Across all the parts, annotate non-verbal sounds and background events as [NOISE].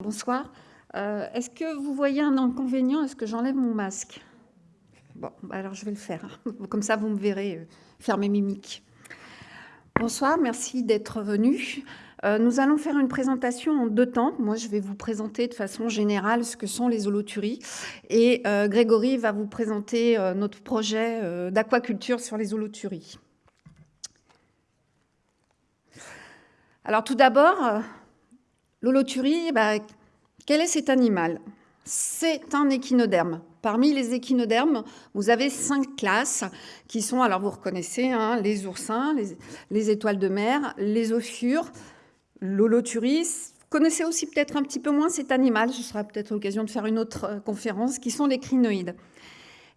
Bonsoir. Euh, est-ce que vous voyez un inconvénient Est-ce que j'enlève mon masque? Bon, bah alors je vais le faire. [LAUGHS] Comme ça, vous me verrez euh, faire mes mimiques. Bonsoir, merci d'être venu. Euh, nous allons faire une présentation en deux temps. Moi, je vais vous présenter de façon générale ce que sont les holoturies. Et Grégory va vous présenter notre projet d'aquaculture sur les holoturies. Alors tout d'abord, l'holoturie, bah, quel est cet animal? C'est un échinoderme. Parmi les échinodermes, vous avez cinq classes qui sont, alors vous reconnaissez, hein, les oursins, les, étoiles de mer, les ophures, l'holoturie. Vous connaissez aussi peut-être un petit peu moins cet animal, ce sera peut-être l'occasion de faire une autre euh, conférence, qui sont les crinoïdes.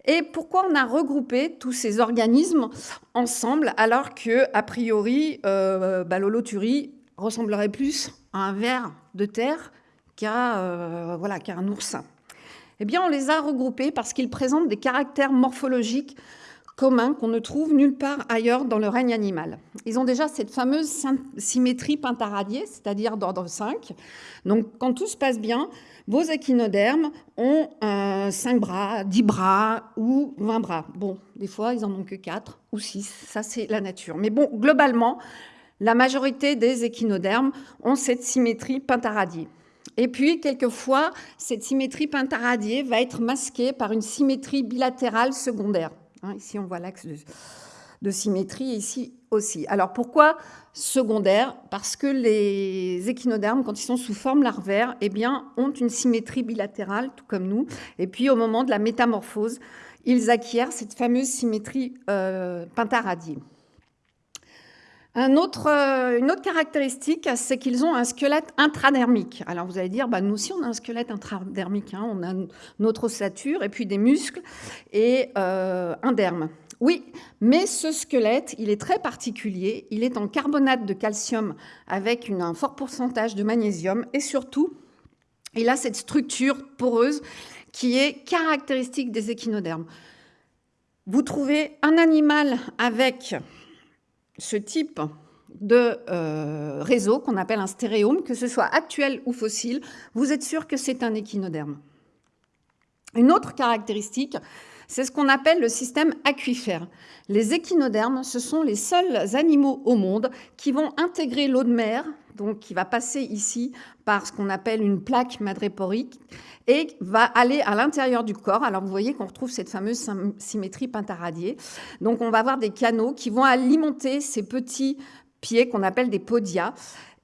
Et pourquoi on a regroupé tous ces organismes ensemble alors que, a priori, euh, bah, l'holoturie ressemblerait plus à un ver de terre qu'à euh, voilà, un oursin Eh bien, on les a regroupés parce qu'ils présentent des caractères morphologiques communs qu'on ne trouve nulle part ailleurs dans le règne animal. Ils ont déjà cette fameuse symétrie pentaradiée, c'est-à-dire d'ordre 5. Donc, quand tout se passe bien, vos échinodermes ont 5 euh, bras, 10 bras ou 20 bras. Bon, des fois, ils en ont que 4 ou 6. Ça, c'est la nature. Mais bon, globalement, la majorité des échinodermes ont cette symétrie pentaradiée. Et puis, quelquefois, cette symétrie pentaradiée va être masquée par une symétrie bilatérale secondaire. Hein, ici, on voit l'axe de, symétrie, ici aussi. Alors, pourquoi secondaire? Parce que les échinodermes, quand ils sont sous forme larvaire, eh ont une symétrie bilatérale, tout comme nous. Et puis, au moment de la métamorphose, ils acquièrent cette fameuse symétrie euh, euh, une autre caractéristique, c'est qu'ils ont un squelette intradermique. Alors vous allez dire, bah, nous aussi on a un squelette intradermique, hein. on a notre ossature et puis des muscles et euh, un derme. Oui, mais ce squelette, il est très particulier. Il est en carbonate de calcium avec un fort pourcentage de magnésium et surtout, il a cette structure poreuse qui est caractéristique des échinodermes. Vous trouvez un animal avec ce type de euh, réseau qu'on appelle un stéréome, que ce soit actuel ou fossile, vous êtes sûr que c'est un échinoderme. Une autre caractéristique, c'est ce qu'on appelle le système aquifère. Les échinodermes, ce sont les seuls animaux au monde qui vont intégrer l'eau de mer, donc qui va passer ici par ce qu'on appelle une plaque madréporique, et va aller à l'intérieur du corps. Alors vous voyez qu'on retrouve cette fameuse symétrie pentaradiée. Donc on va avoir des canaux qui vont alimenter ces petits pieds qu'on appelle des podia.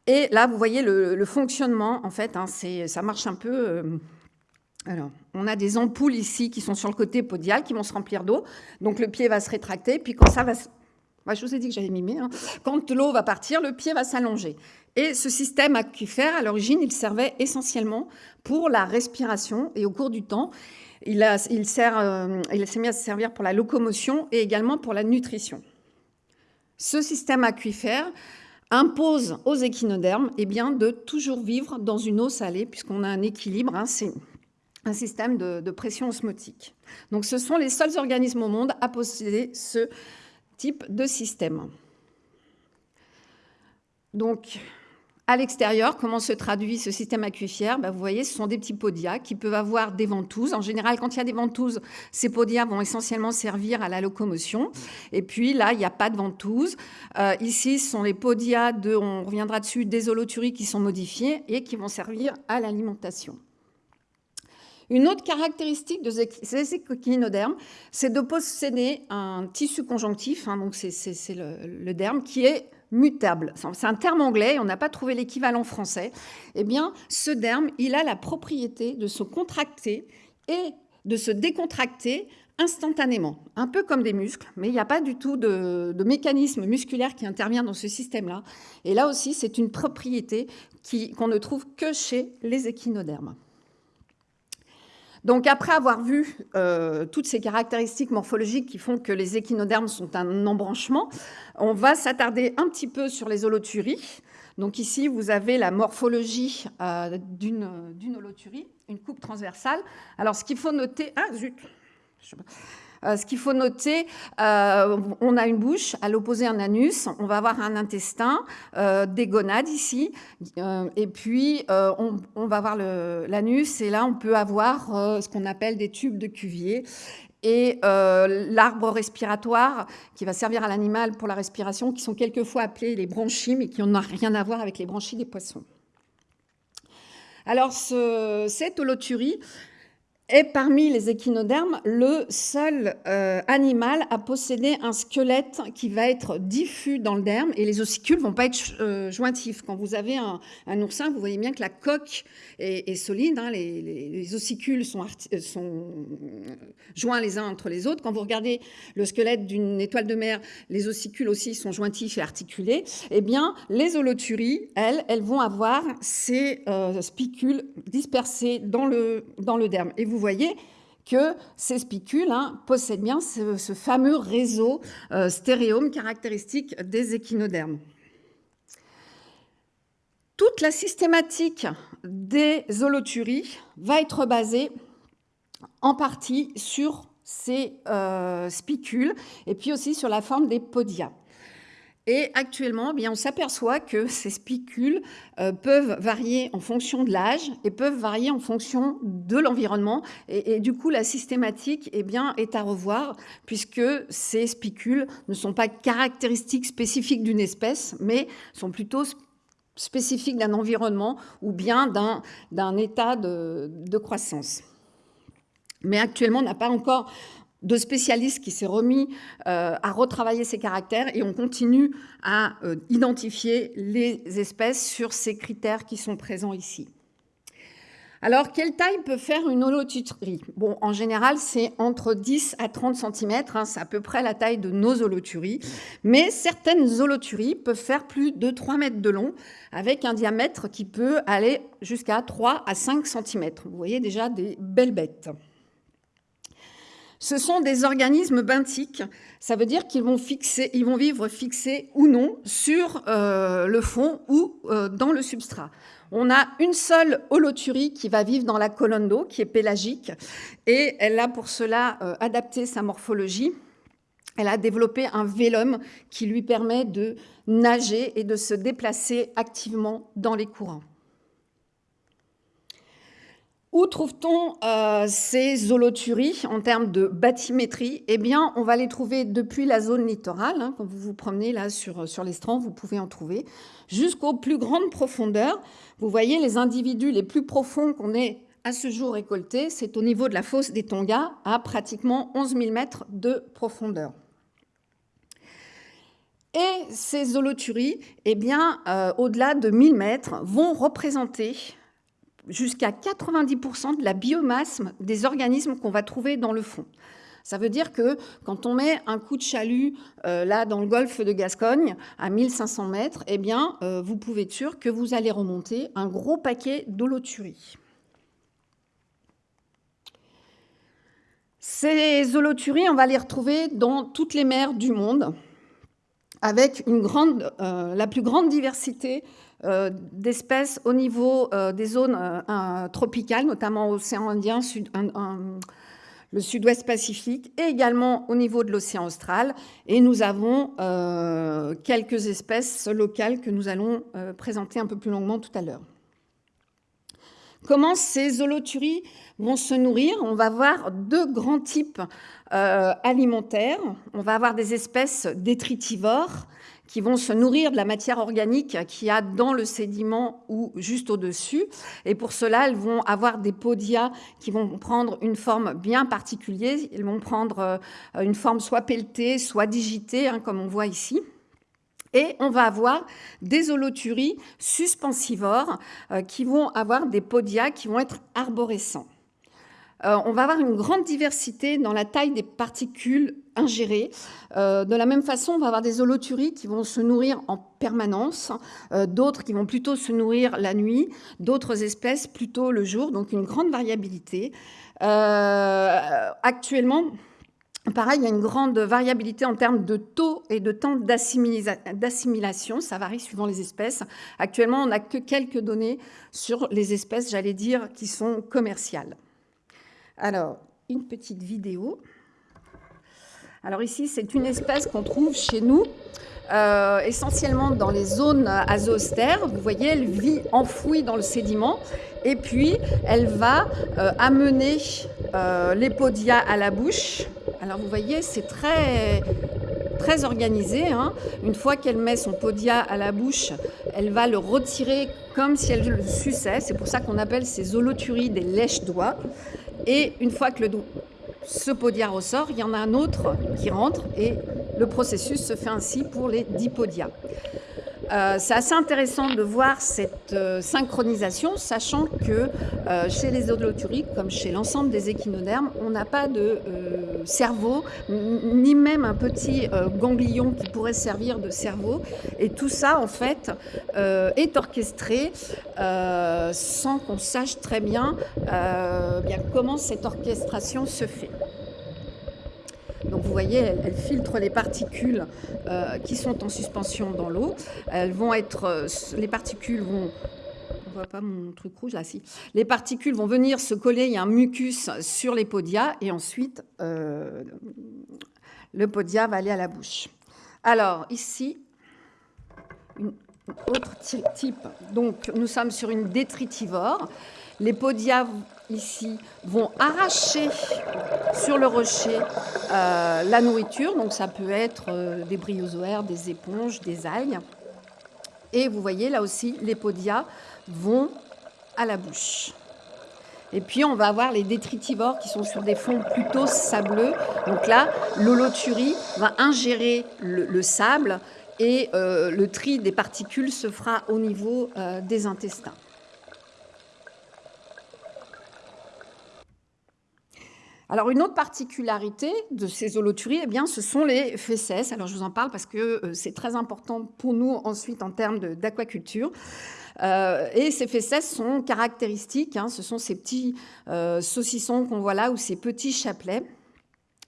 Et là, vous voyez le, fonctionnement, en fait, hein, ça marche un peu... Euh, alors, on a des ampoules ici qui sont sur le côté podial, qui vont se remplir d'eau. Donc le pied va se rétracter, puis quand ça va... je vous ai dit que j'allais mimer. Hein. Quand l'eau va partir, le pied va s'allonger. Et ce système aquifère, à l'origine, il servait essentiellement pour la respiration et au cours du temps, il, il, sert, euh, il s'est mis à se servir pour la locomotion et également pour la nutrition. Ce système aquifère impose aux échinodermes eh bien, de toujours vivre dans une eau salée, puisqu'on a un équilibre, hein, c'est un système de, de, pression osmotique. Donc ce sont les seuls organismes au monde à posséder ce type de système. Donc, à l'extérieur, comment se traduit ce système aquifère ben, Vous voyez, ce sont des petits podias qui peuvent avoir des ventouses. En général, quand il y a des ventouses, ces podias vont essentiellement servir à la locomotion. Et puis là, il n'y a pas de ventouses. Euh, ici, ce sont les podias, de, on reviendra dessus, des holoturies qui sont modifiés et qui vont servir à l'alimentation. Une autre caractéristique de ces échinodermes, c'est de posséder un tissu conjonctif, hein, donc c'est le derme, qui est mutable. C'est un terme anglais, on n'a pas trouvé l'équivalent français. Eh bien, ce derme, il a la propriété de se contracter et de se décontracter instantanément, un peu comme des muscles, mais il n'y a pas du tout de, mécanisme musculaire qui intervient dans ce système-là. Et là aussi, c'est une propriété qu'on ne trouve que chez les échinodermes. Donc après avoir vu euh, toutes ces caractéristiques morphologiques qui font que les échinodermes sont un embranchement, on va s'attarder un petit peu sur les holoturies. Donc ici, vous avez la morphologie euh, d'une holoturie, une coupe transversale. Alors ce qu'il faut noter... Ah zut ce qu'il faut noter, euh, on a une bouche, à l'opposé un anus, on va avoir un intestin, des gonades ici, et puis on, va avoir l'anus, et là on peut avoir ce qu'on appelle des tubes de Cuvier, et euh, l'arbre respiratoire qui va servir à l'animal pour la respiration, qui sont quelquefois appelés les branchies, mais qui n'ont rien à voir avec les branchies des poissons. Alors, cette holoturie, est parmi les échinodermes le seul euh, animal à posséder un squelette qui va être diffus dans le derme et les ossicules vont pas être euh, jointifs. Quand vous avez un, oursin, vous voyez bien que la coque est, solide, hein, les, ossicules sont, sont, joints les uns entre les autres. Quand vous regardez le squelette d'une étoile de mer, les ossicules aussi sont jointifs et articulés. Eh bien, les holoturies, elles, elles vont avoir ces euh, spicules dispersés dans le, dans le derme. Vous voyez que ces spicules hein, possèdent bien ce, fameux réseau euh, stéréome caractéristique des échinodermes. Toute la systématique des holoturies va être basée en partie sur ces euh, spicules et puis aussi sur la forme des podia. Et actuellement, eh bien, on s'aperçoit que [LAUGHS] ces spicules euh, peuvent varier en fonction de l'âge et peuvent varier en fonction de l'environnement. Et, du coup, la systématique eh bien, est à revoir puisque ces spicules ne sont pas caractéristiques spécifiques d'une espèce, mais sont plutôt spécifiques d'un environnement ou bien d'un état de, de croissance. Mais actuellement, on n'a pas encore de spécialistes qui s'est remis euh, à retravailler ces caractères et on continue à euh, identifier les espèces sur ces critères qui sont présents ici. Alors, quelle taille peut faire une holoturie en général, c'est entre 10 à 30 cm, hein, c'est à peu près la taille de nos holoturies, mais certaines holoturies peuvent faire plus de 3 mètres de long, avec un diamètre qui peut aller jusqu'à 3 à 5 cm. Vous voyez déjà des belles bêtes. Ce sont des organismes benthiques, ça veut dire qu'ils vont, vivre fixés ou non sur euh, le fond ou euh, dans le substrat. On a une seule holoturie qui va vivre dans la colonne d'eau, qui est pélagique, et elle a pour cela euh, adapté sa morphologie. Elle a développé un vélum qui lui permet de nager et de se déplacer activement dans les courants. Où trouve-t-on euh, ces holoturies en termes de bathymétrie? Eh bien, on va les trouver depuis la zone littorale. Hein. quand vous vous promenez là sur, sur l'estran, vous pouvez en trouver. Jusqu'aux plus grandes profondeurs. Vous voyez les individus les plus profonds qu'on ait à ce jour récoltés, c'est au niveau de la fosse des Tonga, à pratiquement 11 000 mètres de profondeur. Et ces holoturies, eh bien, euh, au-delà de 1000 mètres, vont représenter jusqu'à 90% de la biomasse des organismes qu'on va trouver dans le fond. Ça veut dire que quand on met un coup de chalut euh, là dans le golfe de Gascogne à 1500 mètres, eh bien, euh, vous pouvez être sûr que vous allez remonter un gros paquet d'holoturies. Ces holoturies, on va les retrouver dans toutes les mers du monde, avec euh, la plus grande diversité d'espèces au niveau euh, des zones euh, tropicales, notamment l'océan Indien, le sud-ouest Pacifique, et également au niveau de l'océan austral. Et nous avons quelques espèces locales que nous allons présenter un peu plus longuement tout à l'heure. Comment ces holoturies vont se nourrir? On va voir deux grands types alimentaires. On va avoir des espèces détritivores qui vont se nourrir de la matière organique qu'il y a dans le sédiment ou juste au-dessus. Et pour cela, elles vont avoir des podia qui vont prendre une forme bien particulière. Elles vont prendre euh, une forme soit pelletée, soit digitée, hein, comme on voit ici. Et on va avoir des holoturies suspensivores euh, qui vont avoir des podia qui vont être arborescents. Euh, on va avoir une grande diversité dans la taille des particules ingérées. Euh, de la même façon, on va avoir des holoturies qui vont se nourrir en permanence, euh, d'autres qui vont plutôt se nourrir la nuit, d'autres espèces plutôt le jour, donc une grande variabilité. actuellement, Pareil, il y a une grande variabilité en termes de taux et de temps d'assimilation. Ça varie suivant les espèces. Actuellement, on n'a que quelques données sur les espèces, j'allais dire, qui sont commerciales. Alors, une petite vidéo. Alors ici, c'est une espèce qu'on trouve chez nous, euh, essentiellement dans les zones azostères. Vous voyez, elle vit enfouie dans le sédiment et puis elle va euh, amener euh, les podia à la bouche. Alors vous voyez, c'est très, très organisé. Hein. Une fois qu'elle met son podia à la bouche, elle va le retirer comme si elle le suçait. C'est pour ça qu'on appelle ces holoturies des lèches-doigts. Et une fois que le, ce podia ressort, il y en a un autre qui rentre et le processus se fait ainsi pour les dipodia. Euh, c'est assez intéressant de voir cette euh, synchronisation, sachant que euh, chez les holoturies, comme chez l'ensemble des échinodermes, on n'a pas de cerveau, ni même un petit ganglion qui pourrait servir de cerveau. Et tout ça, en fait, est orchestré sans qu'on sache très bien comment cette orchestration se fait. Donc vous voyez, elle, filtre les particules euh, qui sont en suspension dans l'eau. Elles vont être, euh, les particules vont pas mon truc rouge là. Les particules vont venir se coller, il y a un mucus sur les podia et ensuite euh, le podia va aller à la bouche. Alors ici, une autre type. Donc nous sommes sur une détritivore. Les podia ici vont arracher sur le rocher euh, la nourriture. Donc ça peut être euh, des bryozoaires, des éponges, des algues. Et vous voyez là aussi, les podia vont à la bouche. Et puis on va avoir les détritivores qui sont sur des fonds plutôt sableux. Donc là, l'holoturie va ingérer le, sable et euh, le tri des particules se fera au niveau des intestins. Alors, une autre particularité de ces holoturies, eh bien, ce sont les fesses. Alors, je vous en parle parce que euh, c'est très important pour nous ensuite en termes d'aquaculture. Euh, et ces fesses sont caractéristiques. Hein. ce sont ces petits euh, saucissons qu'on voit là ou ces petits chapelets.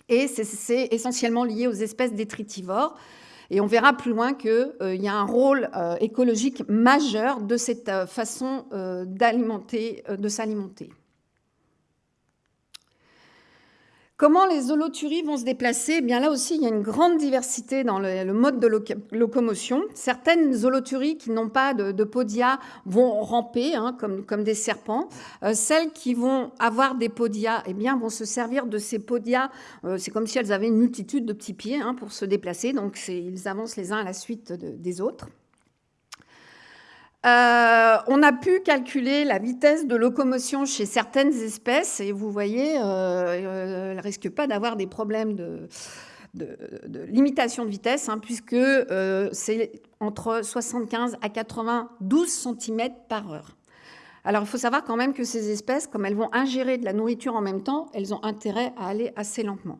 Et c'est essentiellement lié aux espèces détritivores. Et on verra plus loin qu'il y a un rôle écologique majeur de cette façon d'alimenter, de s'alimenter. Comment les holoturies vont se déplacer? Eh bien Là aussi, il y a une grande diversité dans le, mode de locomotion. Certaines holoturies qui n'ont pas de, podia vont ramper hein, comme, des serpents. Euh, celles qui vont avoir des podia eh bien, vont se servir de ces podia. Euh, c'est comme si elles avaient une multitude de petits pieds hein, pour se déplacer. Donc, ils avancent les uns à la suite des autres. Euh, on a pu calculer la vitesse de locomotion chez certaines espèces et vous voyez, euh, euh, elles ne risquent pas d'avoir des problèmes de, limitation de vitesse, hein, puisque c'est entre 75 à 92 cm par heure. Alors il faut savoir quand même que ces espèces, comme elles vont ingérer de la nourriture en même temps, elles ont intérêt à aller assez lentement.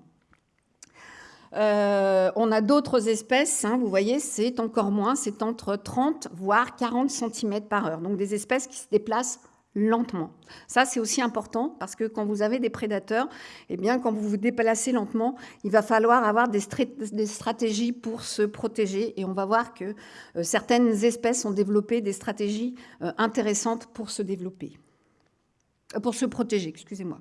Euh, on a d'autres espèces, hein, vous voyez, c'est encore moins, c'est entre 30 voire 40 cm par heure. Donc des espèces qui se déplacent lentement. Ça, c'est aussi important parce que quand vous avez des prédateurs, eh bien, quand vous vous déplacez lentement, il va falloir avoir des, stratégies pour se protéger. Et on va voir que euh, certaines espèces ont développé des stratégies euh, intéressantes pour se développer, pour se protéger, excusez-moi.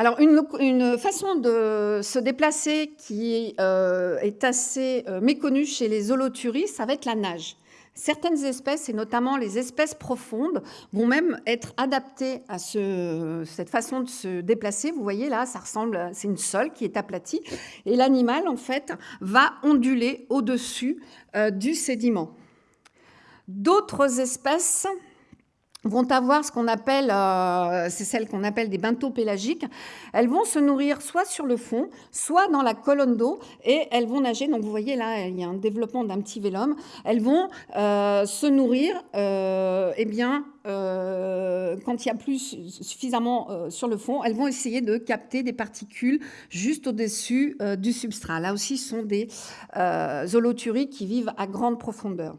Alors, une, façon de se déplacer qui euh, est assez euh, méconnue chez les holoturies, ça va être la nage. Certaines espèces, et notamment les espèces profondes, vont même être adaptées à cette façon de se déplacer. Vous voyez là, ça ressemble, c'est une sole qui est aplatie, et l'animal en fait va onduler au-dessus euh, du sédiment. D'autres espèces vont avoir ce qu'on appelle, euh, c'est celles qu'on appelle des pélagiques. Elles vont se nourrir soit sur le fond, soit dans la colonne d'eau, et elles vont nager. Donc vous voyez là, il y a un développement d'un petit vélum. Elles vont euh, se nourrir, euh, eh bien, quand il y a plus suffisamment sur le fond, elles vont essayer de capter des particules juste au-dessus du substrat. Là aussi, ce sont des holoturies qui vivent à grande profondeur.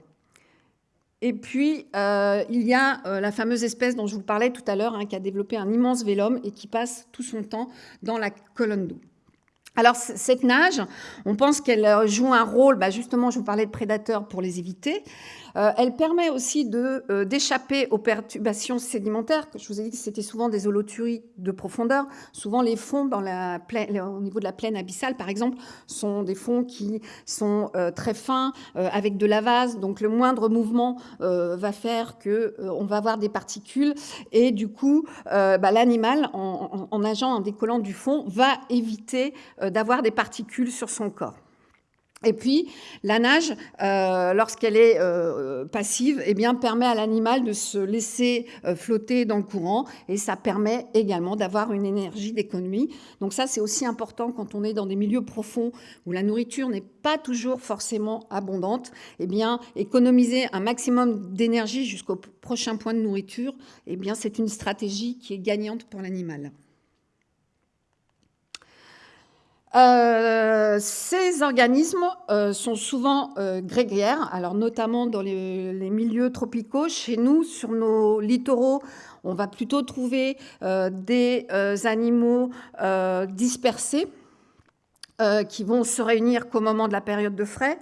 Et puis, euh, il y a euh, la fameuse espèce dont je vous parlais tout à l'heure, hein, qui a développé un immense vélum et qui passe tout son temps dans la colonne d'eau. Alors, cette nage, on pense qu'elle joue un rôle, bah, justement, je vous parlais de prédateurs pour les éviter, euh, elle permet aussi euh, d'échapper aux perturbations sédimentaires. Je vous ai dit que c'était souvent des holoturies de profondeur. Souvent, les fonds dans la au niveau de la plaine abyssale, par exemple, sont des fonds qui sont euh, très fins, avec de la vase. Donc, le moindre mouvement va faire qu'on va avoir des particules. Et du coup, bah, l'animal, en, en nageant, en décollant du fond, va éviter d'avoir des particules sur son corps. Et puis, la nage, euh, lorsqu'elle est euh, passive, eh bien, permet à l'animal de se laisser euh, flotter dans le courant et ça permet également d'avoir une énergie d'économie. Donc ça, c'est aussi important quand on est dans des milieux profonds où la nourriture n'est pas toujours forcément abondante. Eh bien, économiser un maximum d'énergie jusqu'au prochain point de nourriture, eh bien, c'est une stratégie qui est gagnante pour l'animal. Euh, ces organismes euh, sont souvent euh, grégaires, alors notamment dans les, milieux tropicaux. Chez nous, sur nos littoraux, on va plutôt trouver des animaux dispersés qui vont se réunir qu'au moment de la période de frais.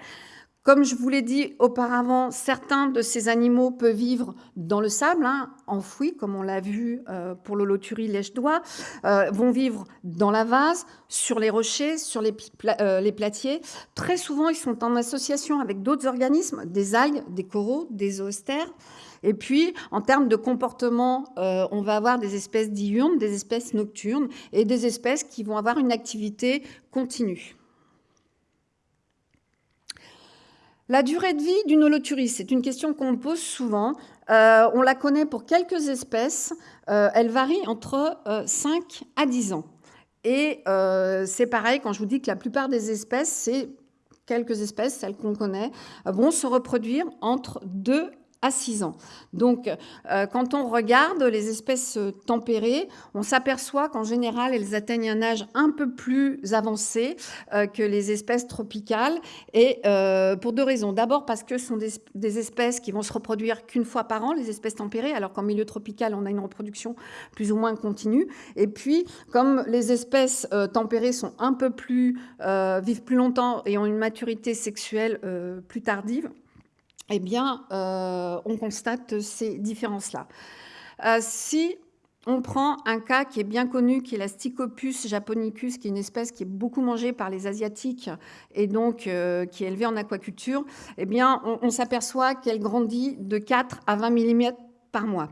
Comme je vous l'ai dit auparavant, certains de ces animaux peuvent vivre dans le sable, hein, enfouis, comme on l'a vu euh, pour l'holoturie lèche-doigt, euh, vont vivre dans la vase, sur les rochers, sur les, euh, les, platiers. Très souvent, ils sont en association avec d'autres organismes, des algues, des coraux, des zoostères. Et puis, en termes de comportement, on va avoir des espèces diurnes, des espèces nocturnes et des espèces qui vont avoir une activité continue. La durée de vie d'une holoturie, c'est une question qu'on pose souvent. Euh, on la connaît pour quelques espèces. Euh, elle varie entre 5 euh, à 10 ans. Et c'est pareil, quand je vous dis que la plupart des espèces, c'est quelques espèces, celles qu'on connaît, vont se reproduire entre 2 à 6 ans. Donc, euh, quand on regarde les espèces euh, tempérées, on s'aperçoit qu'en général, elles atteignent un âge un peu plus avancé euh, que les espèces tropicales, et pour deux raisons. D'abord parce que ce sont des, espèces qui vont se reproduire qu'une fois par an, les espèces tempérées, alors qu'en milieu tropical, on a une reproduction plus ou moins continue. Et puis, comme les espèces tempérées sont un peu plus, vivent plus longtemps et ont une maturité sexuelle plus tardive, eh bien, euh, on constate ces différences-là. Euh, si on prend un cas qui est bien connu, qui est la Stichopus japonicus, qui est une espèce qui est beaucoup mangée par les Asiatiques et donc euh, qui est élevée en aquaculture, eh bien, on s'aperçoit qu'elle grandit de 4 à 20 mm par mois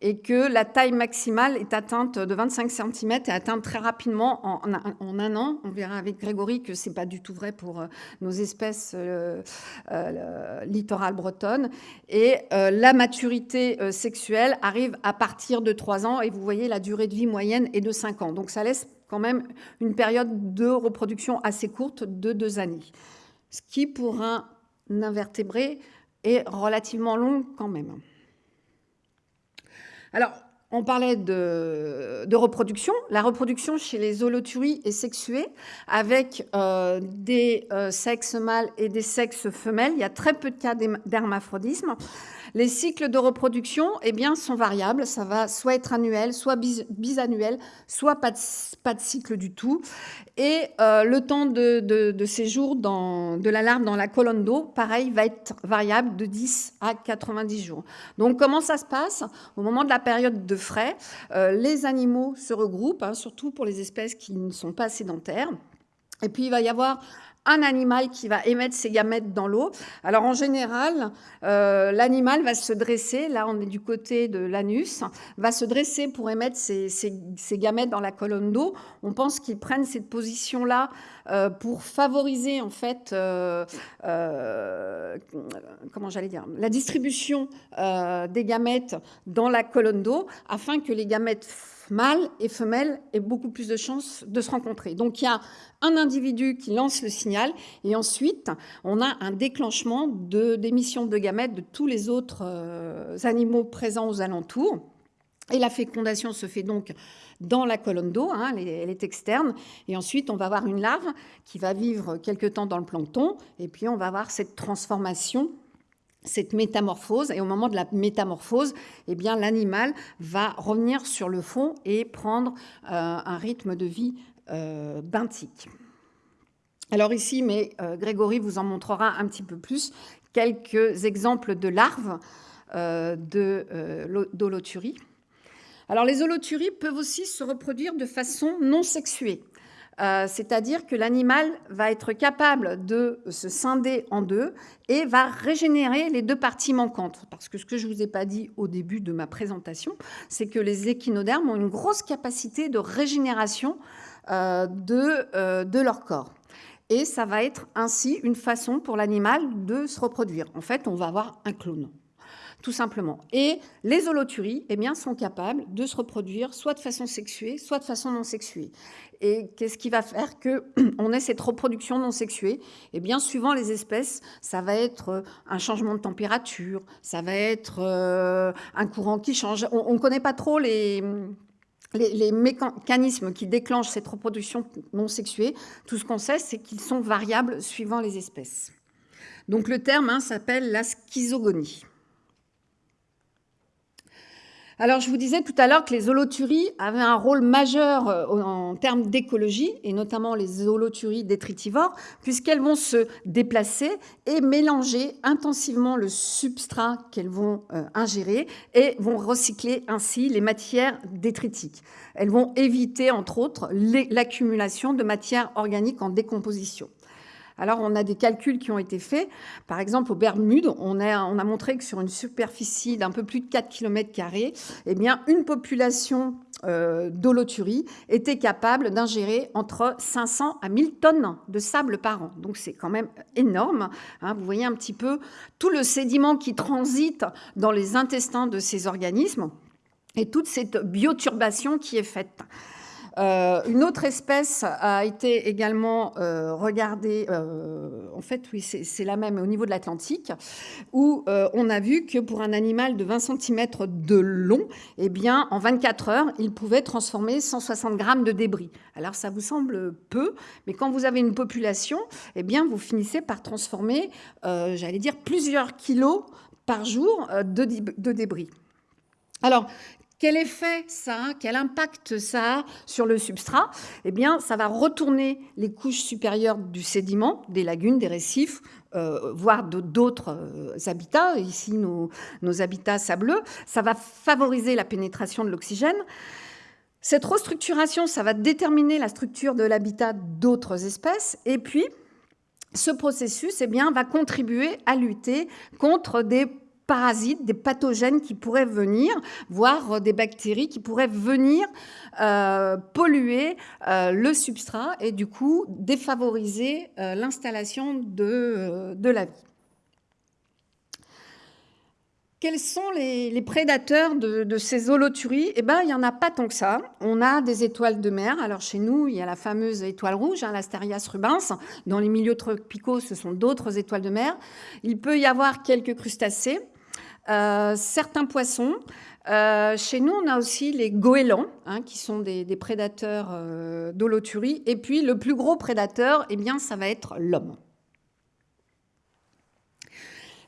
et que la taille maximale est atteinte de 25 cm et atteinte très rapidement en, un an. On verra avec Grégory que ce n'est pas du tout vrai pour euh, nos espèces euh, euh, littorales bretonnes. Et la maturité sexuelle arrive à partir de 3 ans et vous voyez la durée de vie moyenne est de 5 ans. Donc ça laisse quand même une période de reproduction assez courte de 2 années. Ce qui pour un invertébré est relativement long quand même. Alors, on parlait de, reproduction. La reproduction chez les holoturies est sexuée avec euh, des euh, sexes mâles et des sexes femelles. Il y a très peu de cas d'hermaphrodisme. Les cycles de reproduction eh bien, sont variables. Ça va soit être annuel, soit bisannuel, soit pas de, cycle du tout. Et euh, le temps de, séjour de la larve dans la colonne d'eau, pareil, va être variable de 10 à 90 jours. Donc comment ça se passe? Au moment de la période de frais, euh, les animaux se regroupent, hein, surtout pour les espèces qui ne sont pas sédentaires. Et puis, il va y avoir un animal qui va émettre ses gamètes dans l'eau. Alors en général, euh, l'animal va se dresser, là on est du côté de l'anus, va se dresser pour émettre ses, gamètes dans la colonne d'eau. On pense qu'ils prennent cette position-là euh, pour favoriser en fait, euh, comment j'allais dire, la distribution des gamètes dans la colonne d'eau, afin que les gamètes mâles et femelles aient beaucoup plus de chances de se rencontrer. Donc il y a un individu qui lance le signal et ensuite on a un déclenchement d'émission de, gamètes de tous les autres euh, animaux présents aux alentours. Et la fécondation se fait donc dans la colonne d'eau, hein, elle, est externe, et ensuite on va avoir une larve qui va vivre quelque temps dans le plancton, et puis on va avoir cette transformation cette métamorphose. Et au moment de la métamorphose, eh bien, l'animal va revenir sur le fond et prendre euh, un rythme de vie euh, benthique. Alors ici, mais euh, Grégory vous en montrera un petit peu plus, quelques exemples de larves d'holoturie. Alors les holoturies peuvent aussi se reproduire de façon non sexuée. Euh, c'est-à-dire que l'animal va être capable de se scinder en deux et va régénérer les deux parties manquantes. Parce que ce que je ne vous ai pas dit au début de ma présentation, c'est que les échinodermes ont une grosse capacité de régénération euh, de, euh, de leur corps. Et ça va être ainsi une façon pour l'animal de se reproduire. En fait, on va avoir un clone tout simplement. Et les holoturies eh bien, sont capables de se reproduire soit de façon sexuée, soit de façon non sexuée. Et qu'est-ce qui va faire qu'on [CLEARS THROAT] ait cette reproduction non sexuée? Eh bien, suivant les espèces, ça va être euh, un changement de température, ça va être euh, un courant qui change. On ne connaît pas trop les, mécanismes qui déclenchent cette reproduction non sexuée. Tout ce qu'on sait, c'est qu'ils sont variables suivant les espèces. Donc le terme hein, s'appelle la schizogonie. Alors, je vous disais tout à l'heure que les holoturies avaient un rôle majeur euh, en termes d'écologie, et notamment les holoturies détritivores, puisqu'elles vont se déplacer et mélanger intensivement le substrat qu'elles vont euh, ingérer et vont recycler ainsi les matières détritiques. Elles vont éviter, entre autres, l'accumulation de matières organiques en décomposition. Alors, on a des calculs qui ont été faits. Par exemple, aux Bermudes, on a, montré que sur une superficie d'un peu plus de 4 km, eh bien, une population euh, était capable d'ingérer entre 500 à 1000 tonnes de sable par an. Donc, c'est quand même énorme. Hein. Vous voyez un petit peu tout le sédiment qui transite dans les intestins de ces organismes et toute cette bioturbation qui est faite. Euh, une autre espèce a été également euh, regardée, euh, en fait, oui, c'est la même au niveau de l'Atlantique, où on a vu que pour un animal de 20 cm de long, eh bien, en 24 heures, il pouvait transformer 160 grammes de débris. Alors, ça vous semble peu, mais quand vous avez une population, eh bien, vous finissez par transformer, j'allais dire, plusieurs kilos par jour de, de débris. Alors, quel effet ça Quel impact ça a sur le substrat? Eh bien, ça va retourner les couches supérieures du sédiment, des lagunes, des récifs, euh, voire d'autres euh, habitats, ici nos, nos, habitats sableux. Ça va favoriser la pénétration de l'oxygène. Cette restructuration, ça va déterminer la structure de l'habitat d'autres espèces. Et puis, ce processus eh bien, va contribuer à lutter contre des parasites, des pathogènes qui pourraient venir, voire euh, des bactéries qui pourraient venir euh, polluer euh, le substrat et du coup défavoriser l'installation de, la vie. Quels sont les, prédateurs de, ces holoturies? Eh bien, il n'y en a pas tant que ça. On a des étoiles de mer. Alors, chez nous, il y a la fameuse étoile rouge, hein, l'Asterias rubens. Dans les milieux tropicaux, ce sont d'autres étoiles de mer. Il peut y avoir quelques crustacés. Euh, certains poissons. Euh, chez nous, on a aussi les goélands, hein, qui sont des, prédateurs euh. Et puis, le plus gros prédateur, eh bien, ça va être l'homme.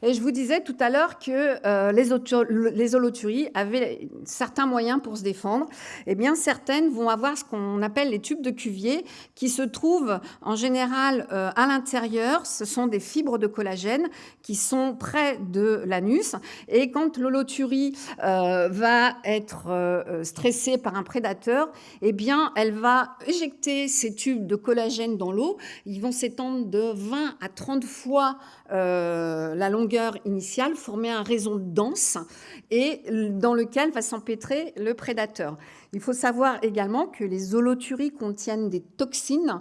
Et je vous disais tout à l'heure que euh, les, holoturies avaient certains moyens pour se défendre. Eh bien, certaines vont avoir ce qu'on appelle les tubes de Cuvier, qui se trouvent en général euh, à l'intérieur. Ce sont des fibres de collagène qui sont près de l'anus. Et quand l'holoturie euh, va être stressée par un prédateur, eh bien, elle va éjecter ces tubes de collagène dans l'eau. Ils vont s'étendre de 20 à 30 fois la longueur initiale formait un réseau dense et dans lequel va s'empêtrer le prédateur. Il faut savoir également que les holoturies contiennent des toxines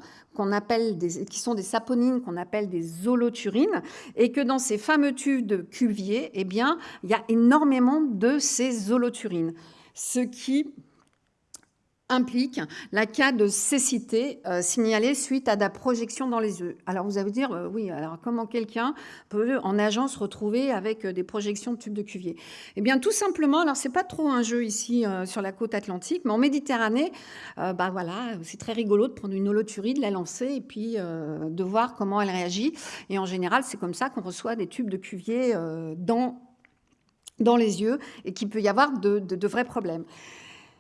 appelle qui sont des saponines qu'on appelle des holoturines et que dans ces fameux tubes de Cuvier, eh bien, il y a énormément de ces holoturines, ce qui implique la cas de cécité euh, signalée suite à la projection dans les yeux. Alors vous allez dire, euh, oui, alors comment quelqu'un peut en agence se retrouver avec euh, des projections de tubes de Cuvier? Eh bien tout simplement, alors c'est pas trop un jeu ici sur la côte atlantique, mais en Méditerranée, bah voilà, c'est très rigolo de prendre une holoturie, de la lancer et puis de voir comment elle réagit. Et en général, c'est comme ça qu'on reçoit des tubes de Cuvier dans, dans les yeux et qu'il peut y avoir de, de vrais problèmes.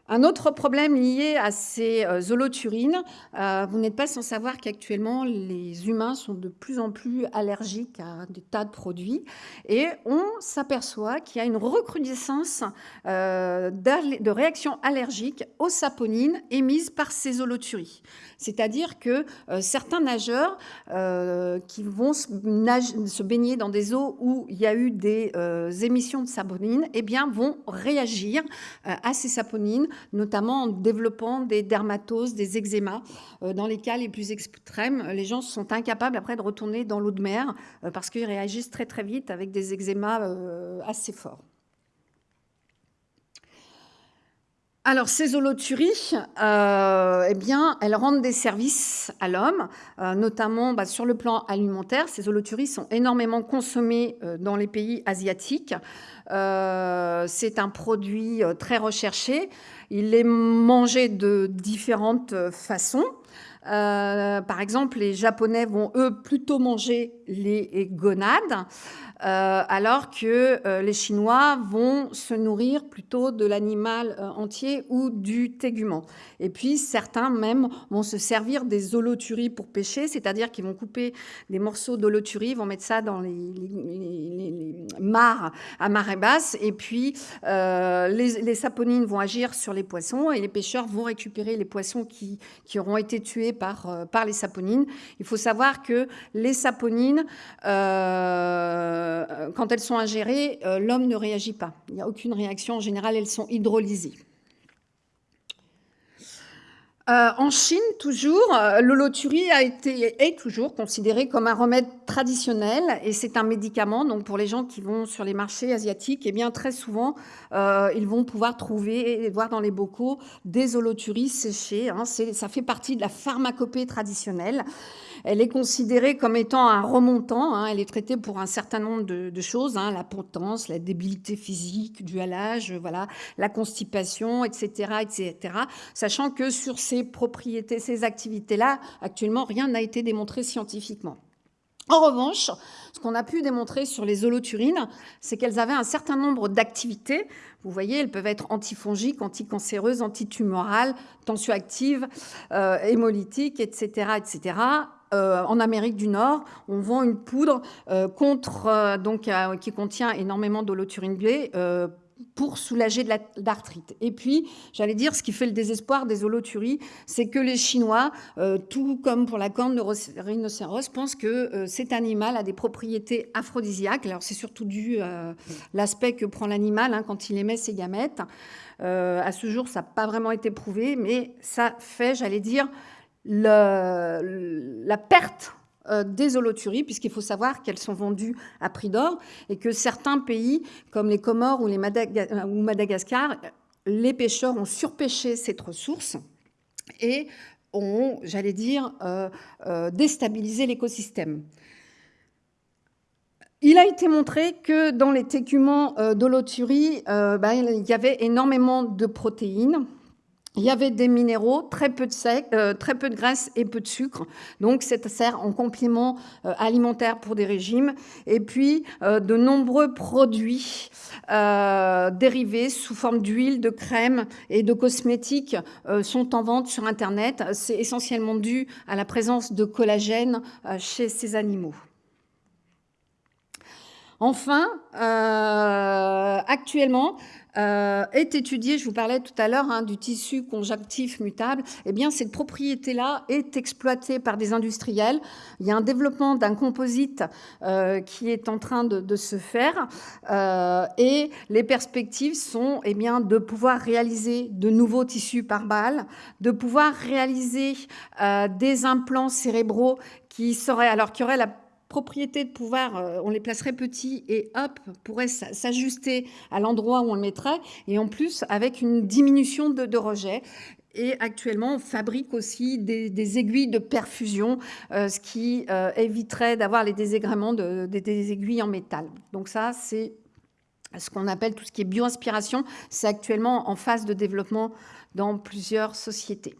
Un autre problème lié à ces euh, holoturines, euh, vous n'êtes pas sans savoir qu'actuellement les humains sont de plus en plus allergiques à des tas de produits et on s'aperçoit qu'il y a une recrudescence euh, de réactions allergiques aux saponines émises par ces holoturies. C'est-à-dire que certains nageurs qui vont se, baigner dans des eaux où il y a eu des émissions de saponines eh bien, vont réagir à ces saponines notamment en développant des dermatoses, des eczémas. Euh, dans les cas les plus extrêmes, les gens sont incapables après de retourner dans l'eau de mer euh, parce qu'ils réagissent très très vite avec des eczémas euh, assez forts. Alors, ces holoturies, eh bien, elles rendent des services à l'homme, notamment bah, sur le plan alimentaire. Ces holoturies sont énormément consommées dans les pays asiatiques. c'est un produit très recherché. Il est mangé de différentes façons. Euh, par exemple, les Japonais vont, eux, plutôt manger les gonades. Euh, alors que euh, les Chinois vont se nourrir plutôt de l'animal euh, entier ou du tégument. Et puis certains même vont se servir des holoturies pour pêcher, c'est-à-dire qu'ils vont couper des morceaux d'holoturie, vont mettre ça dans les, mares à marée basse, et puis les, saponines vont agir sur les poissons, et les pêcheurs vont récupérer les poissons qui, qui auront été tués par, par les saponines. Il faut savoir que les saponines... quand elles sont ingérées, euh, l'homme ne réagit pas. Il n'y a aucune réaction. En général, elles sont hydrolysées. Euh, en Chine, toujours, l'holoturie a été est toujours considérée comme un remède traditionnel et c'est un médicament. Donc, pour les gens qui vont sur les marchés asiatiques, eh bien, très souvent, ils vont pouvoir trouver et voir dans les bocaux des holoturies séchées. Hein. Ça fait partie de la pharmacopée traditionnelle. Elle est considérée comme étant un remontant. Hein. Elle est traitée pour un certain nombre de, choses, hein. la potence, la débilité physique due à l'âge, voilà, la constipation, etc., etc. Sachant que sur ces propriétés, ces activités-là, actuellement, rien n'a été démontré scientifiquement. En revanche, ce qu'on a pu démontrer sur les holoturines, c'est qu'elles avaient un certain nombre d'activités. Vous voyez, elles peuvent être antifongiques, anticancéreuses, antitumorales, tensioactives, euh, hémolytiques, etc., etc. Euh, en Amérique du Nord, on vend une poudre euh, euh, qui contient énormément d'holoturine B pour soulager de l'arthrite. Et puis, j'allais dire, ce qui fait le désespoir des holoturies, c'est que les Chinois, tout comme pour la corne de rhinocéros, pensent que cet animal a des propriétés aphrodisiaques. Alors, c'est surtout dû à l'aspect que prend l'animal hein, quand il émet ses gamètes. à ce jour, ça n'a pas vraiment été prouvé, mais ça fait, j'allais dire, la perte euh, des holoturies, puisqu'il faut savoir qu'elles sont vendues à prix d'or et que certains pays, comme les Comores ou, ou Madagascar, les pêcheurs ont surpêché cette ressource et ont, j'allais dire, euh, euh, déstabilisé l'écosystème. Il a été montré que dans les técuments d'holoturie, ben, il y avait énormément de protéines, il y avait des minéraux, très peu de sec, euh, très peu de graisse et peu de sucre. Donc, ça sert en complément euh, alimentaire pour des régimes. Et puis, euh, de nombreux produits dérivés sous forme d'huile, de crème et de cosmétiques sont en vente sur Internet. C'est essentiellement dû à la présence de collagène chez ces animaux. Enfin, actuellement, euh, est étudié, je vous parlais tout à l'heure hein, du tissu conjonctif mutable, eh bien cette propriété-là est exploitée par des industriels. Il y a un développement d'un composite euh, qui est en train de, se faire euh, et les perspectives sont eh bien, de pouvoir réaliser de nouveaux tissus par balle, de pouvoir réaliser des implants cérébraux qui seraient, alors qui auraient la propriété de pouvoir, euh, on les placerait petits et hop, pourrait s'ajuster à l'endroit où on le mettrait, et en plus avec une diminution de, rejet. et actuellement, on fabrique aussi des, aiguilles de perfusion, ce qui éviterait d'avoir les désagréments des aiguilles en métal. Donc ça, c'est ce qu'on appelle tout ce qui est bioinspiration. C'est actuellement en phase de développement dans plusieurs sociétés.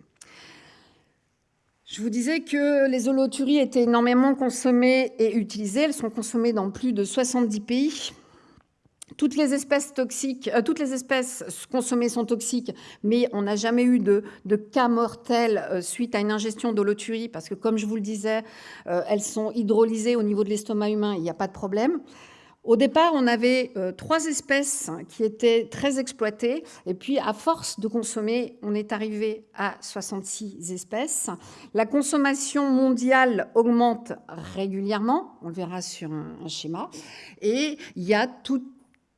Je vous disais que les holoturies étaient énormément consommées et utilisées. Elles sont consommées dans plus de 70 pays. Toutes les espèces toxiques, euh, toutes les espèces consommées sont toxiques, mais on n'a jamais eu de, cas mortels euh, suite à une ingestion d'holoturie, parce que comme je vous le disais, euh, elles sont hydrolysées au niveau de l'estomac humain, il n'y a pas de problème. Au départ, on avait euh, trois espèces qui étaient très exploitées. Et puis, à force de consommer, on est arrivé à 66 espèces. La consommation mondiale augmente régulièrement. On le verra sur un, schéma. Et il y a tout,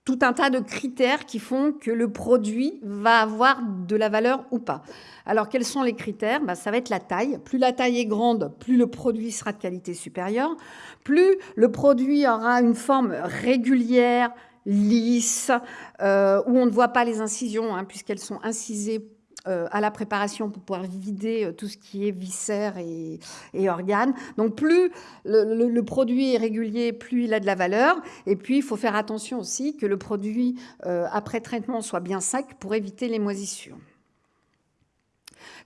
tout un tas de critères qui font que le produit va avoir de la valeur ou pas. Alors, quels sont les critères? Bah, Ça va être la taille. Plus la taille est grande, plus le produit sera de qualité supérieure. Plus le produit aura une forme régulière, lisse, euh, où on ne voit pas les incisions, hein, puisqu'elles sont incisées à la préparation pour pouvoir vider euh, tout ce qui est viscères et, organes. Donc plus le, produit est régulier, plus il a de la valeur. Et puis il faut faire attention aussi que le produit après traitement soit bien sec pour éviter les moisissures.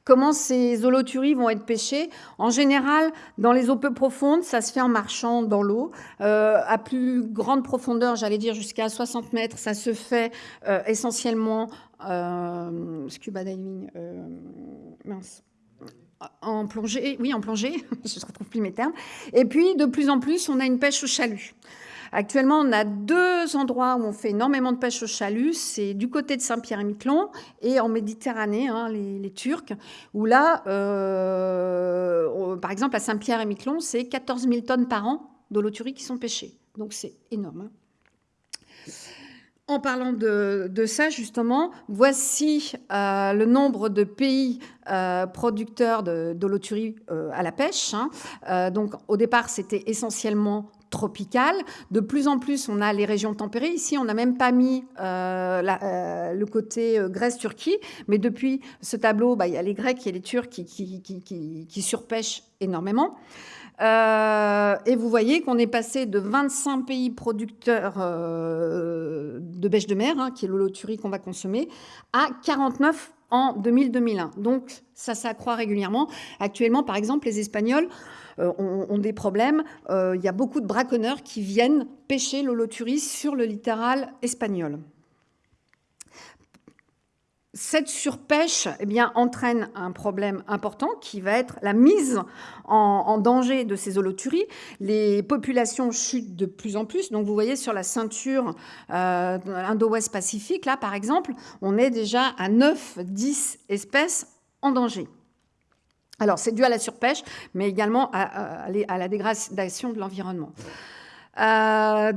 Comment ces holoturies vont être pêchées En général, dans les eaux peu profondes, ça se fait en marchant dans l'eau. Euh, à plus grande profondeur, j'allais dire jusqu'à 60 mètres, ça se fait euh, essentiellement euh, scuba diving. mince en plongée, oui, en plongée, [LAUGHS] je ne retrouve plus mes termes. Et puis, de plus en plus, on a une pêche au chalut. Actuellement, on a deux endroits où on fait énormément de pêche au chalut. C'est du côté de Saint-Pierre-et-Miquelon et en Méditerranée, hein, les, Turcs, où là, euh, par exemple, à Saint-Pierre-et-Miquelon, c'est 14 000 tonnes par an d'holoturies qui sont pêchées. Donc c'est énorme. Hein. En parlant de, ça, justement, voici euh, le nombre de pays euh, producteurs d'holoturies à la pêche. Hein. donc, au départ, c'était essentiellement tropicale. De plus en plus, on a les régions tempérées. Ici, on n'a même pas mis euh, euh, le côté euh, Grèce-Turquie, mais depuis ce tableau, bah, il y a les Grecs et les Turcs qui, surpêchent énormément. et vous voyez qu'on est passé de 25 pays producteurs de bêche de mer, hein, qui est l'holoturie qu'on va consommer, à 49 en 2000-2001. Donc ça s'accroît régulièrement. Actuellement, par exemple, les Espagnols euh, ont, des problèmes. Euh, il y a beaucoup de braconneurs qui viennent pêcher l'holoturie sur le littoral espagnol. Cette surpêche eh entraîne un problème important qui va être la mise en, danger de ces holoturies. Les populations chutent de plus en plus. Vous voyez sur la ceinture euh, Indo-Ouest Pacifique, là par exemple, on est déjà à 9-10 espèces en danger. Alors, c'est dû à la surpêche, mais également à, la dégradation de l'environnement. Euh,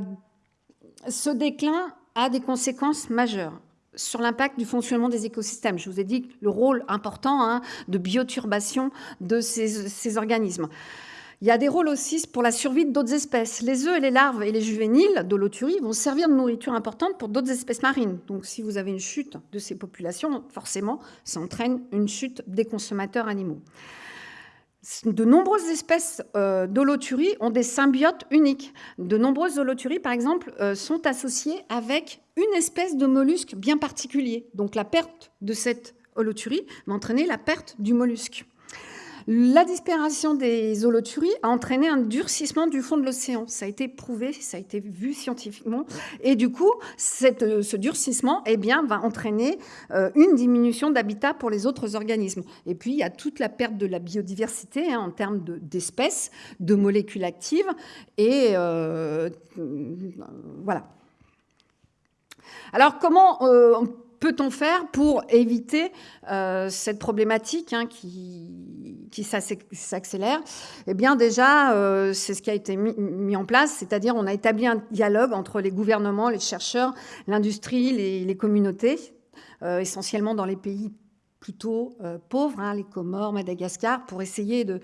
ce déclin a des conséquences majeures sur l'impact du fonctionnement des écosystèmes. Je vous ai dit le rôle important hein, de bioturbation de ces organismes. Il y a des rôles aussi pour la survie d'autres espèces. Les œufs et les larves et les juvéniles d'holoturie vont servir de nourriture importante pour d'autres espèces marines. Donc si vous avez une chute de ces populations, forcément, ça entraîne une chute des consommateurs animaux. De nombreuses espèces euh, d'holoturie ont des symbiotes uniques. De nombreuses holoturies, par exemple, euh, sont associées avec une espèce de mollusque bien particulier. Donc la perte de cette holoturie va entraîner la perte du mollusque. La disparition des holoturies a entraîné un durcissement du fond de l'océan. Ça a été prouvé, ça a été vu scientifiquement. Et du coup, euh, ce durcissement eh va entraîner euh, une diminution d'habitat pour les autres organismes. Et puis, il y a toute la perte de la biodiversité hein, en termes d'espèces, de, molécules actives. Et euh, voilà. Alors, comment peut-on faire pour éviter euh, cette problématique hein, qui, qui s'accélère? Eh bien, déjà, euh, c'est ce qui a été mis, en place, c'est-à-dire on a établi un dialogue entre les gouvernements, les chercheurs, l'industrie, les, communautés, euh, essentiellement dans les pays plutôt pauvres, hein, les Comores, Madagascar, pour essayer de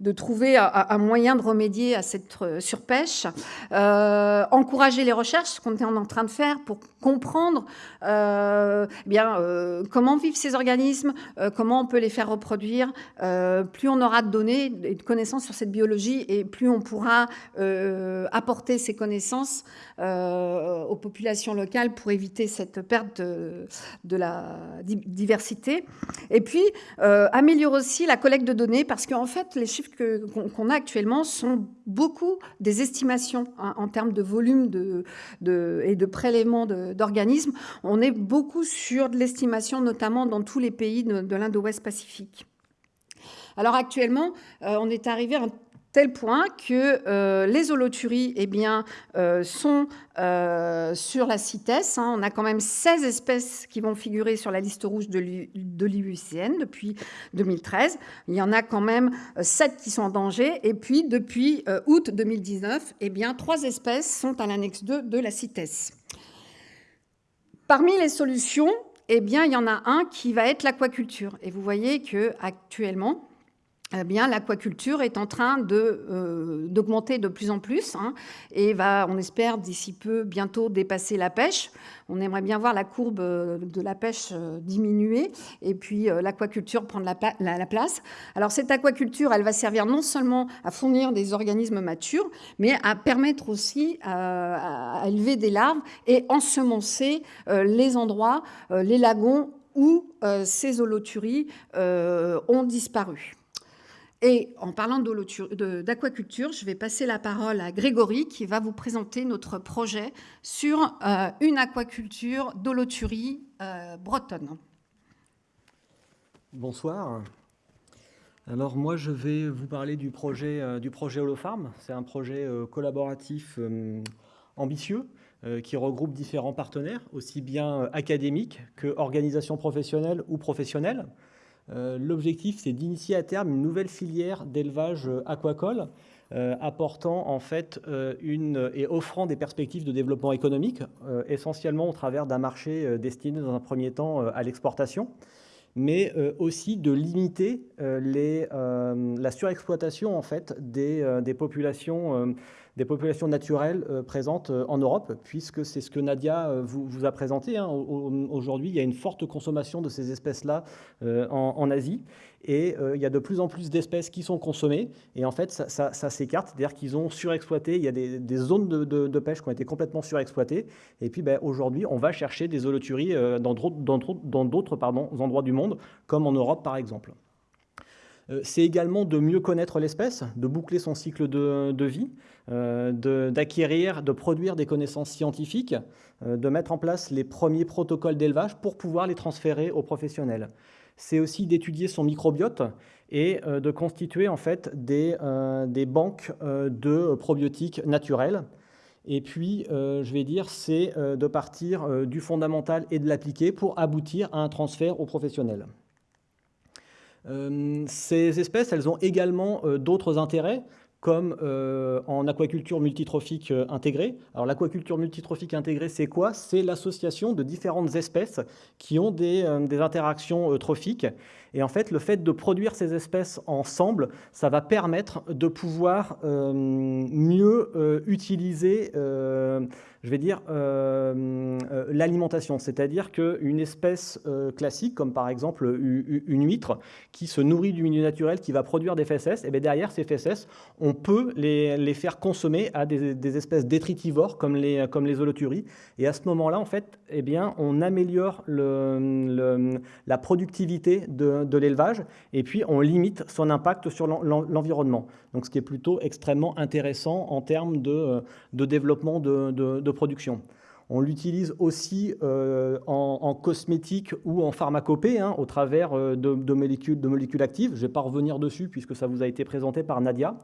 de trouver un, moyen de remédier à cette surpêche, encourager les recherches, ce qu'on est en train de faire pour comprendre eh bien, comment vivent ces organismes, comment on peut les faire reproduire. plus on aura de données et de connaissances sur cette biologie et plus on pourra apporter ces connaissances aux populations locales pour éviter cette perte de, la diversité. Et puis, euh, améliorer aussi la collecte de données parce qu'en fait, les chiffres qu'on a actuellement sont beaucoup des estimations hein, en termes de volume de, et de prélèvement d'organismes. On est beaucoup sur de l'estimation, notamment dans tous les pays de, l'Indo-Ouest Pacifique. Alors actuellement, euh, on est arrivé à un tel point que euh, les holoturies eh euh, sont euh, sur la CITES. Hein. On a quand même 16 espèces qui vont figurer sur la liste rouge de l'IUCN depuis 2013. Il y en a quand même 7 qui sont en danger. Et puis, depuis août 2019, eh bien, 3 espèces sont à l'annexe 2 de la CITES. Parmi les solutions, eh bien, il y en a un qui va être l'aquaculture. Et vous voyez qu'actuellement, eh bien, l'aquaculture est en train euh, d'augmenter de, plus en plus hein, et va, on espère, d'ici peu, bientôt dépasser la pêche. On aimerait bien voir la courbe euh, de la pêche euh, diminuer et puis l'aquaculture prendre la, place. Alors, cette aquaculture, elle va servir non seulement à fournir des organismes matures, mais à permettre aussi à, élever des larves et ensemencer les endroits, les lagons où ces holoturies ont disparu. Et en parlant d'aquaculture, je vais passer la parole à Grégory qui va vous présenter notre projet sur euh, une aquaculture d'holoturie euh, bretonne. Bonsoir. Alors moi, je vais vous parler du projet, euh, du projet Holofarm. C'est un projet collaboratif ambitieux qui regroupe différents partenaires, aussi bien académiques que organisations professionnelles ou professionnelles. Euh, l'objectif, c'est d'initier à terme une nouvelle filière d'élevage euh, aquacole euh, apportant en fait une et offrant des perspectives de développement économique, essentiellement au travers d'un marché destiné dans un premier temps à l'exportation, mais aussi de limiter la surexploitation en fait des populations des populations naturelles euh, présentes euh, en Europe, puisque c'est ce que Nadia euh, vous, a présenté. Hein. Aujourd'hui, il y a une forte consommation de ces espèces-là en, Asie, et il y a de plus en plus d'espèces qui sont consommées, et en fait, ça, s'écarte, c'est-à-dire qu'ils ont surexploité, il y a des, zones de, pêche qui ont été complètement surexploitées, et puis ben, aujourd'hui, on va chercher des holoturies dans d'autres endroits du monde, comme en Europe par exemple. Euh, c'est également de mieux connaître l'espèce, de boucler son cycle de, vie, euh, d'acquérir, de, produire des connaissances scientifiques, euh, de mettre en place les premiers protocoles d'élevage pour pouvoir les transférer aux professionnels. C'est aussi d'étudier son microbiote et de constituer en fait des, banques de probiotiques naturels. Et puis, je vais dire, c'est de partir du fondamental et de l'appliquer pour aboutir à un transfert aux professionnels. Euh, ces espèces, elles ont également euh, d'autres intérêts comme euh, en aquaculture multitrophique intégrée. Alors l'aquaculture multitrophique intégrée, c'est quoi? C'est l'association de différentes espèces qui ont des, des, interactions trophiques. Et en fait, le fait de produire ces espèces ensemble, ça va permettre de pouvoir mieux utiliser je vais dire, euh, euh, l'alimentation. C'est-à-dire qu'une espèce euh, classique, comme par exemple une huître, qui se nourrit du milieu naturel, qui va produire des fesses, et eh bien derrière ces fesses, on peut les, faire consommer à des, espèces détritivores comme les, comme holoturies. Et à ce moment-là, en fait, eh bien, on améliore la productivité de, de l'élevage et puis on limite son impact sur l'environnement. Donc ce qui est plutôt extrêmement intéressant en termes de, de développement de, de, production. On l'utilise aussi euh, en, cosmétique ou en pharmacopée, hein, au travers euh, de, molécules, de molécules actives. Je ne vais pas revenir dessus puisque ça vous a été présenté par Nadia.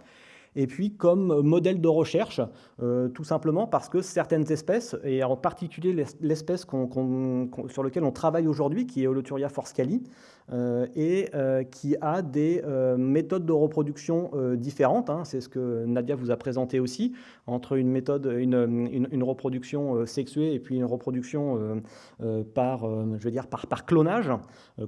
Et puis comme modèle de recherche, tout simplement parce que certaines espèces, et en particulier l'espèce sur laquelle on travaille aujourd'hui, qui est Holoturia forscali, et qui a des méthodes de reproduction différentes, hein. c'est ce que Nadia vous a présenté aussi, entre une méthode, une, reproduction sexuée et puis une reproduction par, je veux dire, par clonage,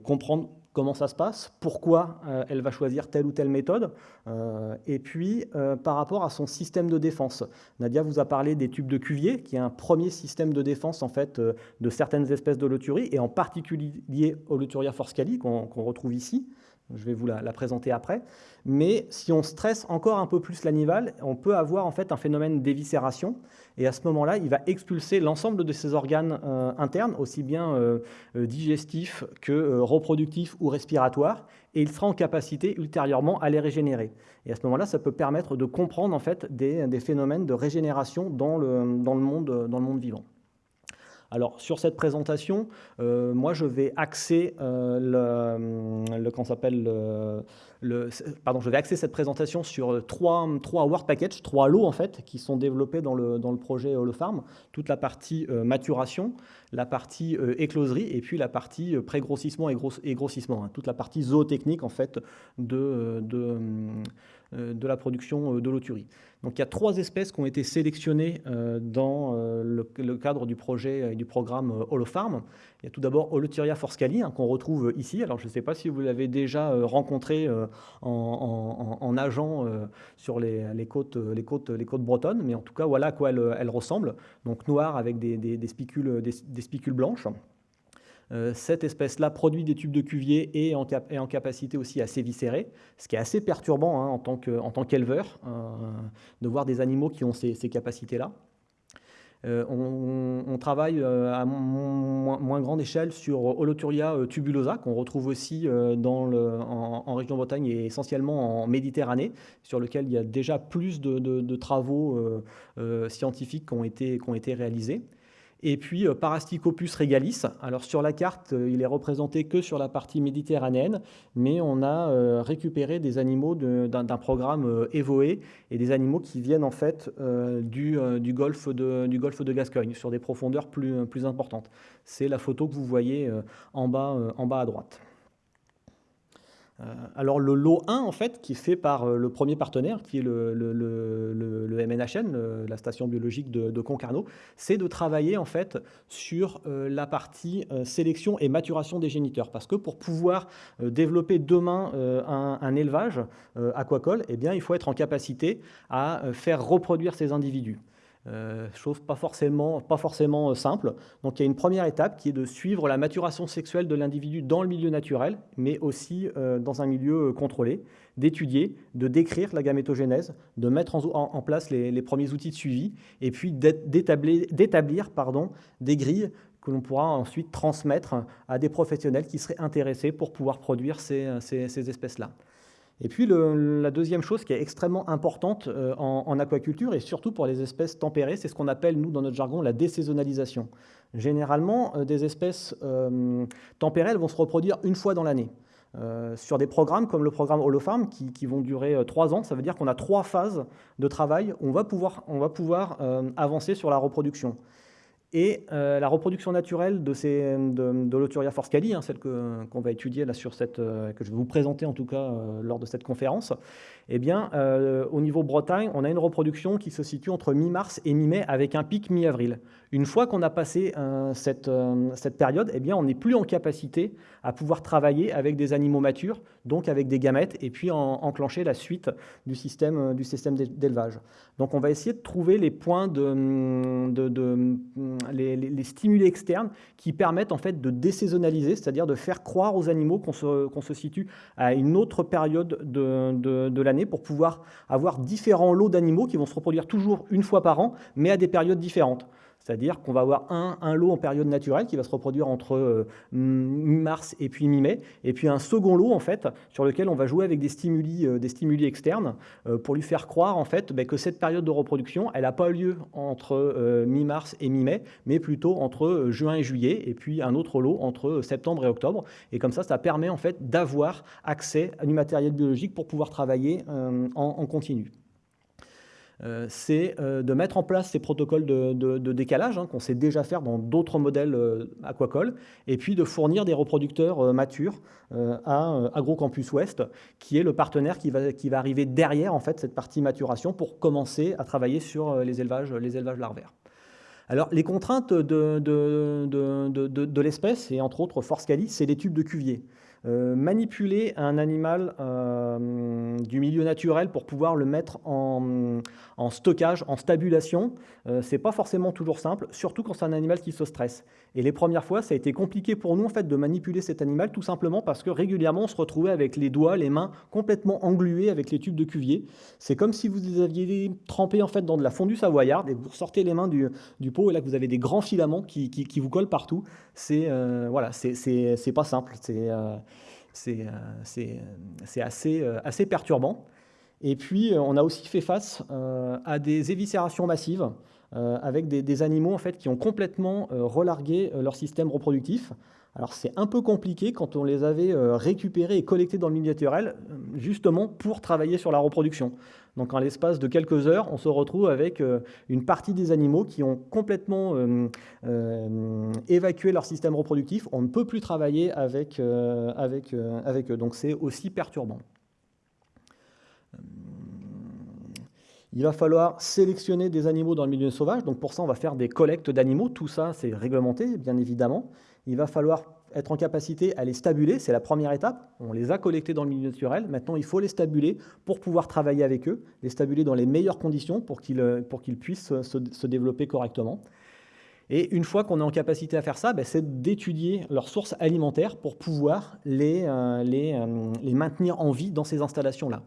comprendre comment ça se passe, pourquoi euh, elle va choisir telle ou telle méthode, euh, et puis euh, par rapport à son système de défense. Nadia vous a parlé des tubes de Cuvier, qui est un premier système de défense en fait de certaines espèces de loturie, et en particulier Holoturia forscali, qu'on retrouve ici. Je vais vous la, présenter après. Mais si on stresse encore un peu plus l'animal, on peut avoir en fait un phénomène d'éviscération. Et à ce moment-là, il va expulser l'ensemble de ses organes euh, internes, aussi bien euh, euh, digestifs que reproductifs ou respiratoires. Et il sera en capacité ultérieurement à les régénérer. Et à ce moment-là, ça peut permettre de comprendre en fait des, phénomènes de régénération dans le monde vivant. Alors sur cette présentation, euh, moi je vais axer euh, le, s'appelle le, pardon, je vais axer cette présentation sur trois, trois Word Packages, trois lots en fait, qui sont développés dans le, dans le projet Holofarm. Toute la partie euh, maturation, la partie écloserie et puis la partie pré-grossissement et, grossissement. Hein. toute la partie zootechnique en fait de, euh, de la production euh, de l'oturie. Donc il y a trois espèces qui ont été sélectionnées euh, dans le, cadre du projet et du programme Holofarm. Il y a tout d'abord Holoturia forscali hein, qu'on retrouve ici. Alors je ne sais pas si vous l'avez déjà rencontré en, nageant sur les, côtes, les, côtes, les côtes bretonnes, mais en tout cas voilà à quoi elle, ressemble. Donc noire avec des, spicules, des spicules blanches. Euh, cette espèce-là produit des tubes de Cuvier et en, en capacité aussi à s'éviscérer, ce qui est assez perturbant hein, en tant qu'éleveur, euh, de voir des animaux qui ont ces, capacités-là. Euh, on, travaille à moins, grande échelle sur Holoturia tubulosa, qu'on retrouve aussi en, région Bretagne et essentiellement en Méditerranée, sur lequel il y a déjà plus de, travaux scientifiques qui ont été réalisés. Et puis euh, Parasticopus regalis. Alors sur la carte, euh, il est représenté que sur la partie méditerranéenne, mais on a euh, récupéré des animaux d'un programme Evoe et des animaux qui viennent en fait du, golfe de, Gascogne sur des profondeurs plus, importantes. C'est la photo que vous voyez en bas à droite. Euh, alors le lot 1, en fait, qui est fait par euh, le premier partenaire, qui est le, MNHN, la station biologique de, Concarneau, c'est de travailler en fait sur euh, la partie sélection et maturation des géniteurs. Parce que pour pouvoir développer demain un, élevage aquacole, eh il faut être en capacité à faire reproduire ces individus. Euh, chose pas forcément, pas forcément euh, simple. Donc il y a une première étape qui est de suivre la maturation sexuelle de l'individu dans le milieu naturel, mais aussi euh, dans un milieu contrôlé, d'étudier, de décrire la gamétogénèse, de mettre en, place les, premiers outils de suivi, et puis d'établir des grilles que l'on pourra ensuite transmettre à des professionnels qui seraient intéressés pour pouvoir produire ces espèces-là. Et puis la deuxième chose qui est extrêmement importante euh, en, aquaculture et surtout pour les espèces tempérées, c'est ce qu'on appelle nous dans notre jargon la désaisonnalisation. Généralement, euh, des espèces euh, tempérées vont se reproduire une fois dans l'année. sur des programmes comme le programme Holofarm qui, vont durer trois ans, ça veut dire qu'on a trois phases de travail on va pouvoir, on va pouvoir avancer sur la reproduction. Et euh, la reproduction naturelle de, ces, de, l'Oturia forscali, hein, celle qu'on va étudier là sur cette, euh, que je vais vous présenter en tout cas euh, lors de cette conférence, eh bien, au niveau Bretagne, on a une reproduction qui se situe entre mi-mars et mi-mai avec un pic mi-avril. Une fois qu'on a passé cette, cette, période, eh bien, on n'est plus en capacité à pouvoir travailler avec des animaux matures, donc avec des gamètes, et puis enclencher la suite du système, système d'élevage. Donc on va essayer de trouver les points de, de, de les, stimuli externes qui permettent en fait de désaisonnaliser, c'est-à-dire de faire croire aux animaux qu'on se, situe à une autre période de l'année pour pouvoir avoir différents lots d'animaux qui vont se reproduire toujours une fois par an, mais à des périodes différentes. C'est-à-dire qu'on va avoir un, lot en période naturelle qui va se reproduire entre euh, mi-mars et puis mi-mai, et puis un second lot en fait sur lequel on va jouer avec des stimuli, euh, externes euh, pour lui faire croire en fait ben, que cette période de reproduction, elle n'a pas lieu entre mi-mars et mi-mai, mais plutôt entre juin et juillet, et puis un autre lot entre septembre et octobre. Et comme ça, ça permet en fait d'avoir accès à du matériel biologique pour pouvoir travailler en continu. C'est de mettre en place ces protocoles de, décalage hein, qu'on sait déjà faire dans d'autres modèles aquacoles, et puis de fournir des reproducteurs matures à AgroCampus Ouest, qui est le partenaire qui va, qui va arriver derrière en fait, cette partie maturation pour commencer à travailler sur les élevages, les élevages larvaires. Alors, les contraintes de, de, l'espèce, et entre autres Force Cali, c'est les tubes de Cuvier. Euh, manipuler un animal euh, du milieu naturel pour pouvoir le mettre en, stockage, en stabulation, euh, c'est pas forcément toujours simple, surtout quand c'est un animal qui se stresse. Et les premières fois, ça a été compliqué pour nous en fait de manipuler cet animal, tout simplement parce que régulièrement on se retrouvait avec les doigts, les mains complètement englués avec les tubes de Cuvier. C'est comme si vous les aviez trempés en fait dans de la fondue savoyarde et vous sortez les mains du, pot et là vous avez des grands filaments qui, vous collent partout. C'est voilà, c'est pas simple. Euh, c'est assez, euh, assez perturbant. Et puis, euh, on a aussi fait face à des éviscérations massives avec des, animaux en fait, qui ont complètement relargué leur système reproductif. Alors c'est un peu compliqué quand on les avait récupérés et collectés dans le milieu naturel, justement pour travailler sur la reproduction. Donc en l'espace de quelques heures, on se retrouve avec euh, une partie des animaux qui ont complètement euh, euh, évacué leur système reproductif. On ne peut plus travailler avec eux. Donc c'est aussi perturbant. Il va falloir sélectionner des animaux dans le milieu sauvage. Donc pour ça, on va faire des collectes d'animaux. Tout ça, c'est réglementé, bien évidemment. Il va falloir être en capacité à les stabuler, c'est la première étape. On les a collectés dans le milieu naturel. Maintenant, il faut les stabuler pour pouvoir travailler avec eux, les stabuler dans les meilleures conditions pour qu'ils euh, puissent se, développer correctement. Et une fois qu'on est en capacité à faire ça, ben, c'est d'étudier leurs sources alimentaires pour pouvoir les, euh, euh, maintenir en vie dans ces installations-là.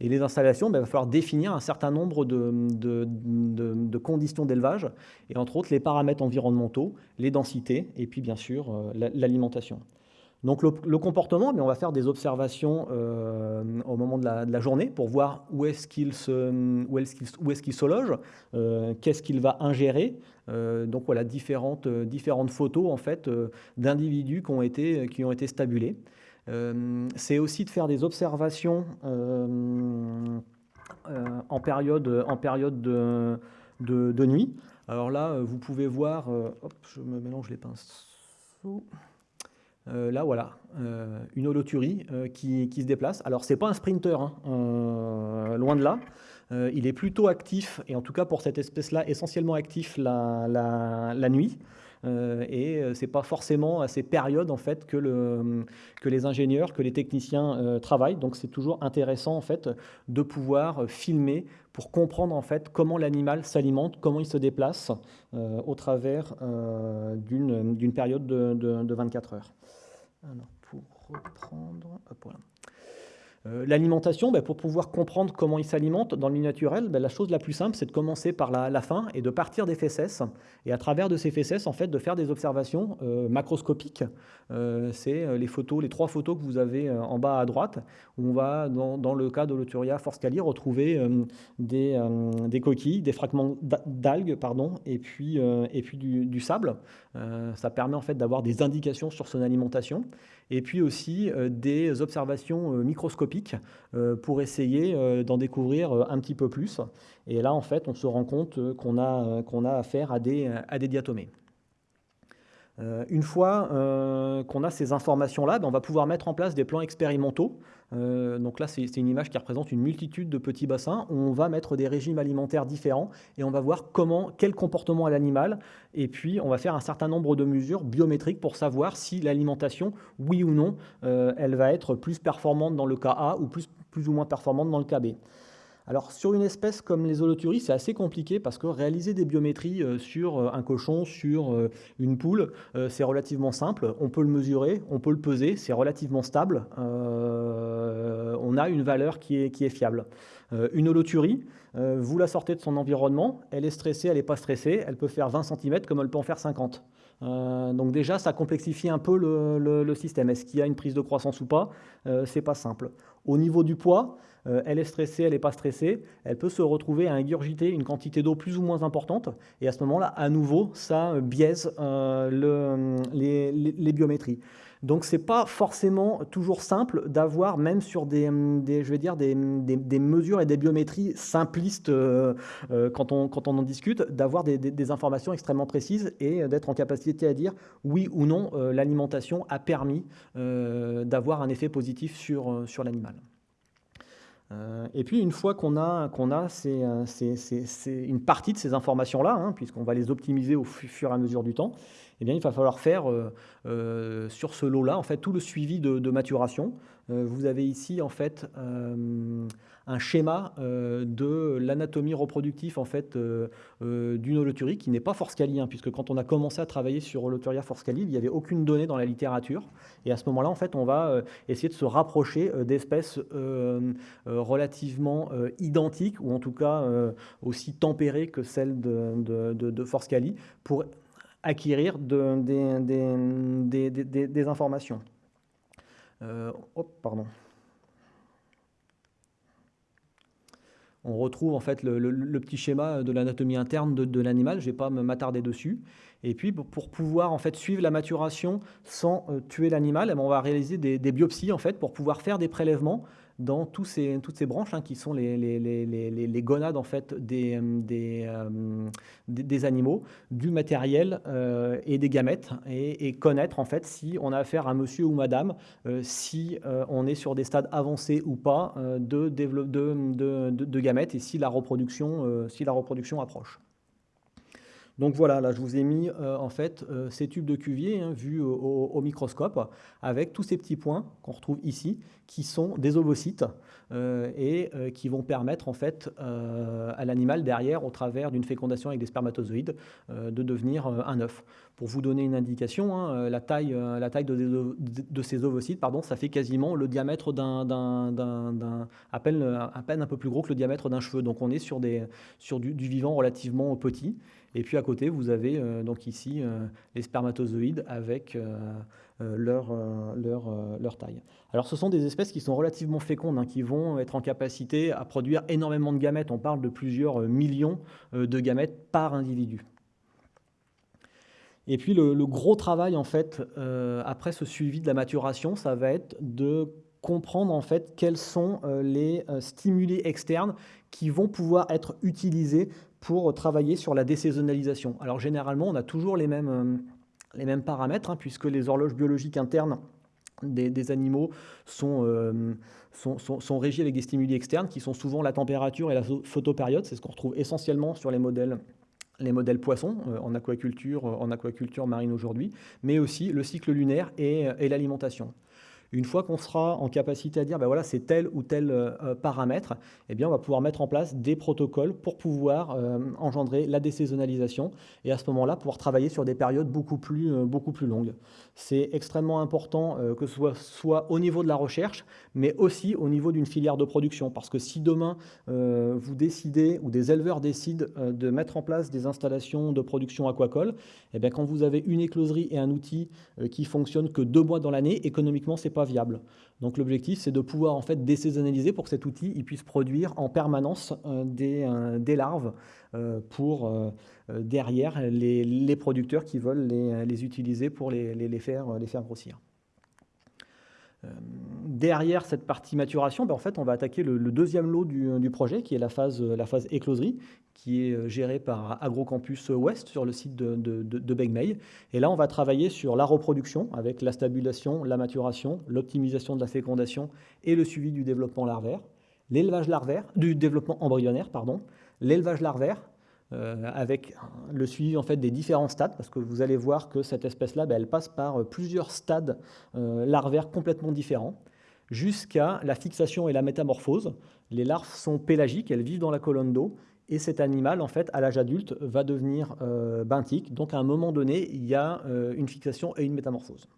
Et les installations, ben, il va falloir définir un certain nombre de, conditions d'élevage, et entre autres les paramètres environnementaux, les densités, et puis bien sûr euh, l'alimentation. Donc le, comportement, ben, on va faire des observations euh, au moment de la, journée pour voir où est-ce qu'il se, où est est qu se loge, euh, qu'est-ce qu'il va ingérer. donc voilà différentes, différentes photos en fait d'individus qui ont été, qui ont été stabulés. Euh, c'est aussi de faire des observations euh, euh, en période, en période de, de, nuit. Alors là, vous pouvez voir, je me mélange les pinceaux. là, voilà, une holoturie qui, qui, se déplace. Alors, c'est pas un sprinter, hein, loin de là. il est plutôt actif, et en tout cas pour cette espèce-là, essentiellement actif la, la nuit. Euh, et euh, c'est pas forcément à ces périodes en fait que, le, que les ingénieurs, que les techniciens euh, travaillent. Donc c'est toujours intéressant en fait de pouvoir filmer pour comprendre en fait comment l'animal s'alimente, comment il se déplace au travers d'une période de, de, 24 heures. Pour reprendre, hop, voilà. Euh, l'alimentation, ben, pour pouvoir comprendre comment il s'alimente dans le milieu naturel, ben, la chose la plus simple, c'est de commencer par la, fin et de partir des fesses. Et à travers de ces fesses, en fait, de faire des observations euh, macroscopiques. Euh, c'est les photos, les trois photos que vous avez en bas à droite, où on va, dans, le cas de l'Oturia forscali, retrouver des, coquilles, des fragments d'algues, pardon, et puis, et puis du, du sable. ça permet en fait d'avoir des indications sur son alimentation et puis aussi euh, des observations euh, microscopiques euh, pour essayer d'en découvrir un petit peu plus. Et là, en fait, on se rend compte qu'on a, a affaire à des, à des diatomées. Euh, une fois euh, qu'on a ces informations-là, ben, on va pouvoir mettre en place des plans expérimentaux. Euh, donc là, c'est une image qui représente une multitude de petits bassins. on va mettre des régimes alimentaires différents et on va voir comment, quel comportement a l'animal. Et puis, on va faire un certain nombre de mesures biométriques pour savoir si l'alimentation, oui ou non, elle va être plus performante dans le cas A ou plus, plus ou moins performante dans le cas B. Alors sur une espèce comme les holoturies, c'est assez compliqué parce que réaliser des biométries euh, sur euh, un cochon, sur euh, une poule, c'est relativement simple. On peut le mesurer, on peut le peser, c'est relativement stable. on a une valeur qui est, qui est fiable. une holoturie, vous la sortez de son environnement, elle est stressée, elle n'est pas stressée, elle peut faire 20 cm comme elle peut en faire 50. Donc déjà, ça complexifie un peu le, système. Est-ce qu'il y a une prise de croissance ou pas? C'est pas simple. Au niveau du poids, euh, elle est stressée, elle n'est pas stressée, elle peut se retrouver à ingurgiter une quantité d'eau plus ou moins importante, et à ce moment-là, à nouveau, ça biaise les, les, biométries. Donc c'est pas forcément toujours simple d'avoir, même sur des, je vais dire, des, des, mesures et des biométries simplistes euh, euh, quand, on, quand on en discute, d'avoir des, informations extrêmement précises et d'être en capacité à dire oui ou non, euh, l'alimentation a permis d'avoir un effet positif sur, sur l'animal. et puis une fois qu'on a, qu'on a une partie de ces informations-là, hein, puisqu'on va les optimiser au fur et à mesure du temps, eh bien, il va falloir faire euh, euh, sur ce lot-là en fait, tout le suivi de, maturation. Euh, vous avez ici en fait, un schéma de l'anatomie reproductive en fait, d'une holoturie qui n'est pas forscalie, hein, puisque quand on a commencé à travailler sur Holoturia forscali, il n'y avait aucune donnée dans la littérature. Et à ce moment-là, en fait, on va essayer de se rapprocher d'espèces relativement identiques, ou en tout cas aussi tempérées que celles de, de, de, de Forscali, pour acquérir des, informations. Euh, pardon. On retrouve en fait le, petit schéma de l'anatomie interne de, l'animal, je ne vais pas m'attarder dessus. Et puis pour pouvoir en fait suivre la maturation sans euh, tuer l'animal, eh ben, on va réaliser des, des, biopsies en fait pour pouvoir faire des prélèvements dans toutes ces branches hein, qui sont les, gonades en fait, des, euh, des, animaux, du matériel euh, et des gamètes, et, connaître en fait si on a affaire à monsieur ou madame, euh, si on est sur des stades avancés ou pas de, de, de, de, gamètes et si la reproduction, si la reproduction approche. Donc voilà, là je vous ai mis en fait ces tubes de Cuvier hein, vus au, microscope avec tous ces petits points qu'on retrouve ici qui sont des ovocytes euh, et euh, qui vont permettre en fait euh, à l'animal derrière, au travers d'une fécondation avec des spermatozoïdes, de devenir un œuf. Pour vous donner une indication, hein, la taille, la taille de, ces ovocytes, pardon, ça fait quasiment le diamètre d'un, à peine, un peu plus gros que le diamètre d'un cheveu. Donc on est sur, des, sur du, vivant relativement petit. Et puis à côté, vous avez donc ici les spermatozoïdes avec euh, leur, euh, leur, euh, leur, taille. Alors ce sont des espèces qui sont relativement fécondes, hein, qui vont être en capacité à produire énormément de gamètes. On parle de plusieurs millions de gamètes par individu. Et puis le, gros travail en fait après ce suivi de la maturation, ça va être de comprendre en fait quels sont les stimuli externes qui vont pouvoir être utilisés pour travailler sur la désaisonnalisation. Alors généralement, on a toujours les mêmes mêmes paramètres, hein, puisque les horloges biologiques internes des, animaux euh, sont, régies avec des stimuli externes qui sont souvent la température et la photopériode. C'est ce qu'on retrouve essentiellement sur les modèles les modèles poissons euh, en aquaculture, en aquaculture marine aujourd'hui, mais aussi le cycle lunaire et l'alimentation. Une fois qu'on sera en capacité à dire, ben voilà, c'est tel ou tel euh, euh, paramètre, eh bien, on va pouvoir mettre en place des protocoles pour pouvoir euh, engendrer la désaisonnalisation et à ce moment-là, pouvoir travailler sur des périodes beaucoup plus, beaucoup plus longues. C'est extrêmement important que ce soit, soit, au niveau de la recherche, mais aussi au niveau d'une filière de production. Parce que si demain, vous décidez, ou des éleveurs décident de mettre en place des installations de production aquacole, eh bien, quand vous avez une écloserie et un outil qui fonctionne que deux mois dans l'année, économiquement, c'est pas viable. Donc l'objectif, c'est de pouvoir en fait désaisonnaliser pour que cet outil il puisse produire en permanence euh, des, euh, des, larves euh, pour derrière les, producteurs qui veulent les, utiliser pour les faire grossir. Derrière cette partie maturation, ben en fait, on va attaquer le, deuxième lot du, du, projet, qui est la phase, phase écloserie, qui est gérée par AgroCampus Ouest sur le site de, de, de, Et là, on va travailler sur la reproduction avec la stabulation, la maturation, l'optimisation de la fécondation et le suivi du développement larvaire, l'élevage larvaire, du développement embryonnaire, pardon, l'élevage larvaire, euh, avec le suivi en fait des différents stades, parce que vous allez voir que cette espèce-là, ben, elle passe par plusieurs stades euh, larvaires complètement différents, jusqu'à la fixation et la métamorphose. Les larves sont pélagiques, elles vivent dans la colonne d'eau, et cet animal, en fait, à l'âge adulte, va devenir euh, benthique. Donc, à un moment donné, il y a une fixation et une métamorphose.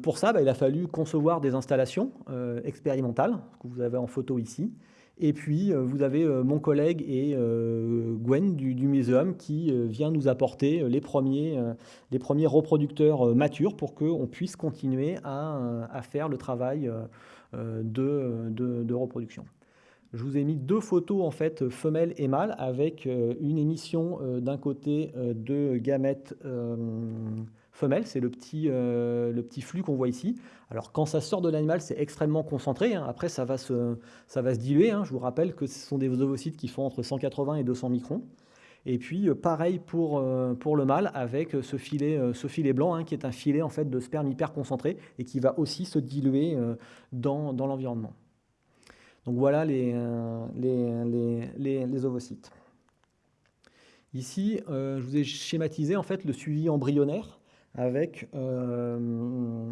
pour ça, ben, il a fallu concevoir des installations expérimentales, que vous avez en photo ici, Et puis, vous avez mon collègue et Gwen du, du qui vient nous apporter les premiers, reproducteurs matures pour qu'on puisse continuer à, faire le travail de reproduction. Je vous ai mis deux photos en fait femelles et mâles avec euh, une émission euh, d'un côté euh, de gamètes femelles, c'est le petit, le petit flux qu'on voit ici. Alors quand ça sort de l'animal, c'est extrêmement concentré. Hein. Après, ça va se, ça va se diluer. Hein. Je vous rappelle que ce sont des ovocytes qui font entre 180 et 200 microns. Et puis pareil pour, pour le mâle avec ce filet, ce filet blanc hein, qui est un filet en fait de sperme hyper concentré et qui va aussi se diluer dans, dans l'environnement. Donc voilà les, euh, ovocytes. Ici, euh, je vous ai schématisé en fait le suivi embryonnaire avec euh,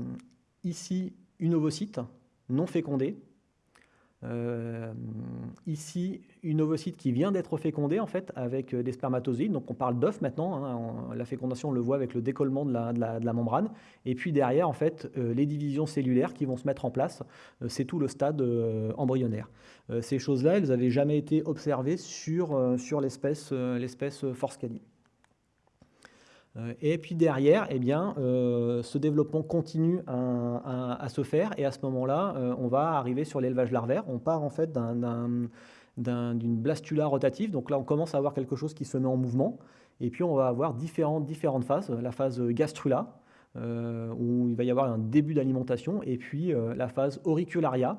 ici une ovocyte non fécondée, euh, ici, une ovocyte qui vient d'être fécondée en fait avec euh, des spermatozoïdes. Donc on parle d'œuf maintenant. Hein. la fécondation, on le voit avec le décollement de la, membrane. Et puis derrière, en fait, euh, les divisions cellulaires qui vont se mettre en place. c'est tout le stade embryonnaire. ces choses-là, elles n'avaient jamais été observées sur, sur l'espèce Forscali. Euh, et puis derrière, eh bien, euh, ce développement continue à, se faire et à ce moment-là, euh, on va arriver sur l'élevage larvaire. On part en fait d'une blastula rotative. Donc là, on commence à avoir quelque chose qui se met en mouvement. Et puis, on va avoir différentes, différentes phases. La phase gastrula, où il va y avoir un début d'alimentation, et puis la phase auricularia,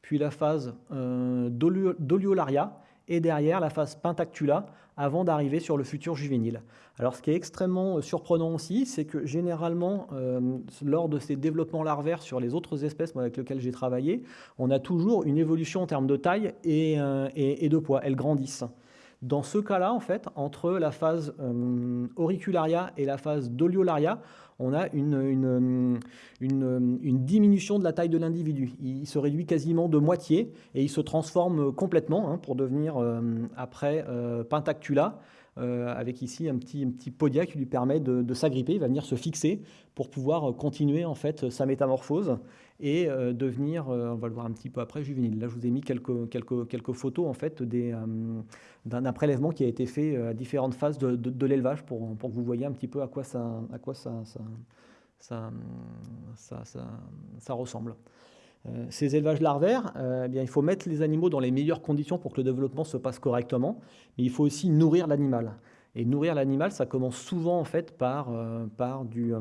puis la phase doliolaria, et derrière la phase pentactula avant d'arriver sur le futur juvénile. Alors ce qui est extrêmement euh, surprenant aussi, c'est que généralement, euh, lors de ces développements larvaires sur les autres espèces avec lesquelles j'ai travaillé, on a toujours une évolution en termes de taille et, euh, de poids. Elles grandissent. Dans ce cas-là, en fait, entre la phase auricularia et la phase doliolaria, on a une, diminution de la taille de l'individu. Il se réduit quasiment de moitié et il se transforme complètement hein, pour devenir euh, après euh, pentactula. Euh, avec ici un petit, petit podia qui lui permet de, s'agripper, il va venir se fixer pour pouvoir continuer en fait sa métamorphose et devenir, on va le voir un petit peu après, juvénile. Là, je vous ai mis quelques, quelques, quelques photos en fait d'un prélèvement qui a été fait à différentes phases de, l'élevage pour, pour, que vous voyez un petit peu à quoi ça, à quoi ça, ça, ça, ça ressemble. Euh, ces élevages larvaires, euh, eh il faut mettre les animaux dans les meilleures conditions pour que le développement se passe correctement, mais il faut aussi nourrir l'animal. Et nourrir l'animal, ça commence souvent en fait par, euh, par du,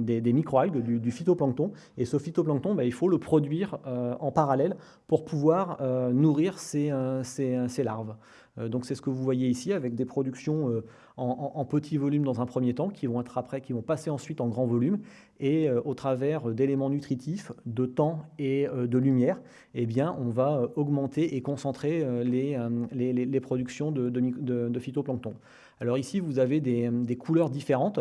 des, microalgues, du, phytoplancton. Et ce phytoplancton, ben, il faut le produire en parallèle pour pouvoir nourrir ces, ces larves. Euh, donc c'est ce que vous voyez ici avec des productions euh, en, petit volume dans un premier temps, qui vont être après, qui vont passer ensuite en grand volume, et euh, au travers d'éléments nutritifs, de temps et de lumière, eh bien on va augmenter et concentrer les, les, productions de, phytoplancton. Alors ici, vous avez des, couleurs différentes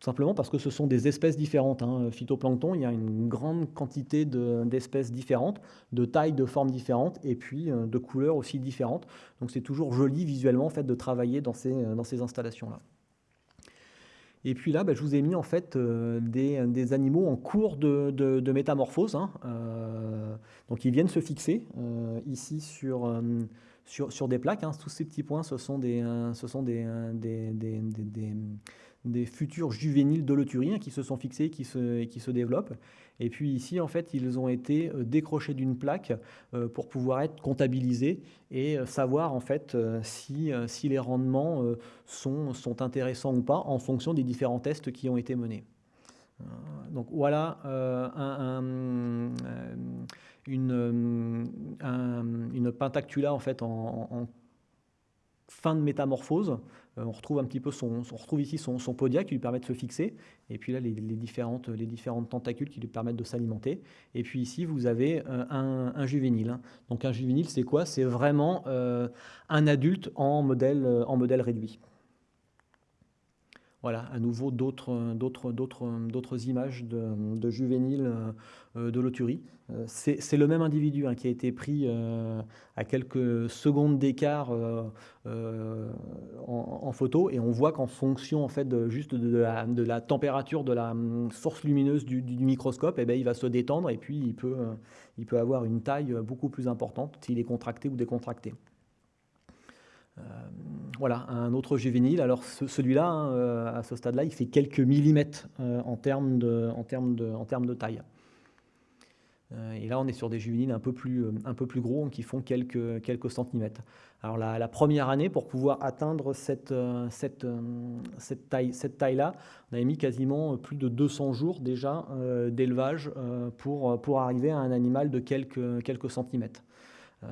tout simplement parce que ce sont des espèces différentes. Hein. Phytoplancton, il y a une grande quantité d'espèces différentes, de tailles, de formes différentes, et puis euh, de couleurs aussi différentes. Donc c'est toujours joli visuellement en fait, de travailler dans ces, installations-là. Et puis là, bah, je vous ai mis en fait euh, des, animaux en cours de, de, métamorphose. Hein. Euh, donc ils viennent se fixer ici sur, sur, sur, des plaques. Hein. Tous ces petits points, ce sont des, ce sont des, des, des des futurs juvéniles de qui se sont fixés qui se, qui se développent. Et puis ici, en fait, ils ont été euh, décrochés d'une plaque euh, pour pouvoir être comptabilisés et euh, savoir en fait si, si les rendements sont, sont intéressants ou pas en fonction des différents tests qui ont été menés. Donc voilà un, une, une pentactula en fait en, fin de métamorphose euh, on retrouve un petit peu son, on retrouve ici son, podia qui lui permet de se fixer, et puis là les, différentes, les différentes tentacules qui lui permettent de s'alimenter. Et puis ici vous avez euh, un, juvénile. Hein. Donc un juvénile c'est quoi? C'est vraiment euh, un adulte en modèle, en modèle réduit. Voilà, à nouveau d'autres images de, juvéniles de loturie. C'est le même individu hein, qui a été pris à quelques secondes d'écart en, photo et on voit qu'en fonction en fait de, juste de la, température de la hum, source lumineuse du, microscope, eh ben, il va se détendre et puis il peut, il peut avoir une taille beaucoup plus importante s'il est contracté ou décontracté. Euh, voilà, un autre juvénile. Alors celui-là, hein, euh, à ce stade-là, il fait quelques millimètres euh, en, termes de, taille. Et là, on est sur des juvéniles un peu plus, gros, qui font quelques, centimètres. Alors la, première année, pour pouvoir atteindre cette, taille-là, on avait mis quasiment plus de 200 jours déjà d'élevage pour, arriver à un animal de quelques centimètres. Euh,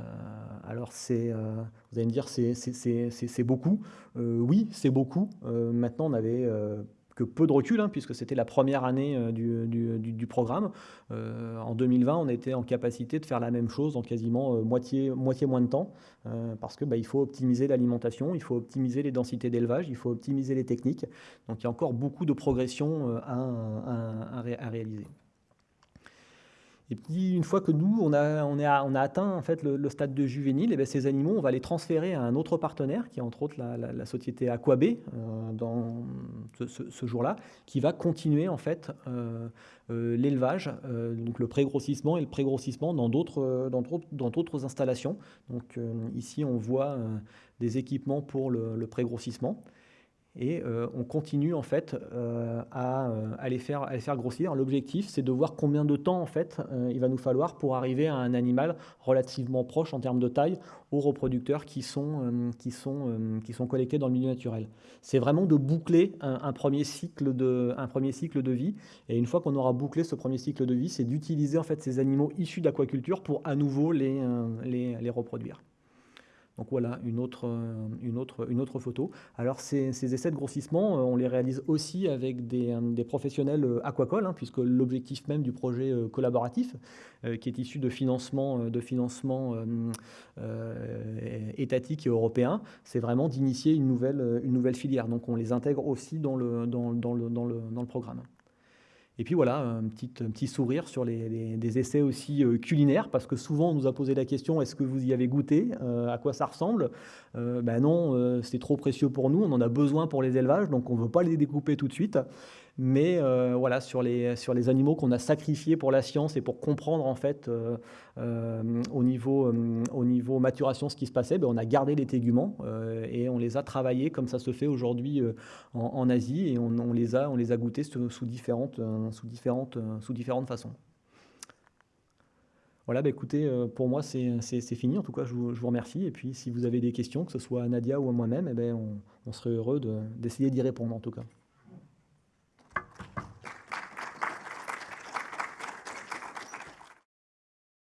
alors, euh, vous allez me dire, c'est beaucoup. Euh, oui, c'est beaucoup. maintenant, on avait que peu de recul, hein, puisque c'était la première année du, programme. en 2020, on était en capacité de faire la même chose en quasiment moitié, moins de temps, parce qu'il bah, faut optimiser l'alimentation, il faut optimiser les densités d'élevage, il faut optimiser les techniques. Donc il y a encore beaucoup de progression à réaliser. Et puis, une fois que nous, on a, on on a atteint en fait, le, stade de juvénile, eh ces animaux, on va les transférer à un autre partenaire, qui est entre autres la, société Aquabé, euh, dans ce, jour-là, qui va continuer en fait euh, euh, l'élevage, donc le pré-grossissement et le pré-grossissement dans d'autres, dans, d'autres installations. Donc ici, on voit des équipements pour le, le pré-grossissement et euh, on continue en fait euh, euh, à, les faire, faire grossir. L'objectif, c'est de voir combien de temps en fait il va nous falloir pour arriver à un animal relativement proche en termes de taille aux reproducteurs qui sont, qui sont, qui sont collectés dans le milieu naturel. C'est vraiment de boucler un, premier cycle de, un premier cycle de vie. Et une fois qu'on aura bouclé ce premier cycle de vie, c'est d'utiliser en fait ces animaux issus d'aquaculture pour à nouveau les, les reproduire. Donc voilà une autre, euh, une autre, photo. Alors ces, essais de grossissement, euh, on les réalise aussi avec des, euh, professionnels aquacoles, hein, puisque l'objectif même du projet collaboratif, qui est issu de financement, de financement étatique et européen, c'est vraiment d'initier une nouvelle, filière. Donc on les intègre aussi dans le programme. Et puis voilà, un petit, sourire sur les, des essais aussi euh, culinaires, parce que souvent on nous a posé la question est-ce que vous y avez goûté euh, À quoi ça ressemble? Euh, Ben non, c'est trop précieux pour nous, on en a besoin pour les élevages, donc on ne veut pas les découper tout de suite. Mais euh, voilà, sur les, sur les animaux qu'on a sacrifiés pour la science et pour comprendre en fait euh, euh, au, niveau, au niveau maturation ce qui se passait, ben, on a gardé les téguments et on les a travaillés comme ça se fait aujourd'hui en, Asie et on, les a, on les a goûtés sous, différentes, sous, différentes, sous différentes façons. Voilà, bah écoutez, pour moi, c'est fini. En tout cas, je vous, remercie. Et puis, si vous avez des questions, que ce soit à Nadia ou à moi-même, eh ben, on, serait heureux d'essayer d'y répondre, en tout cas.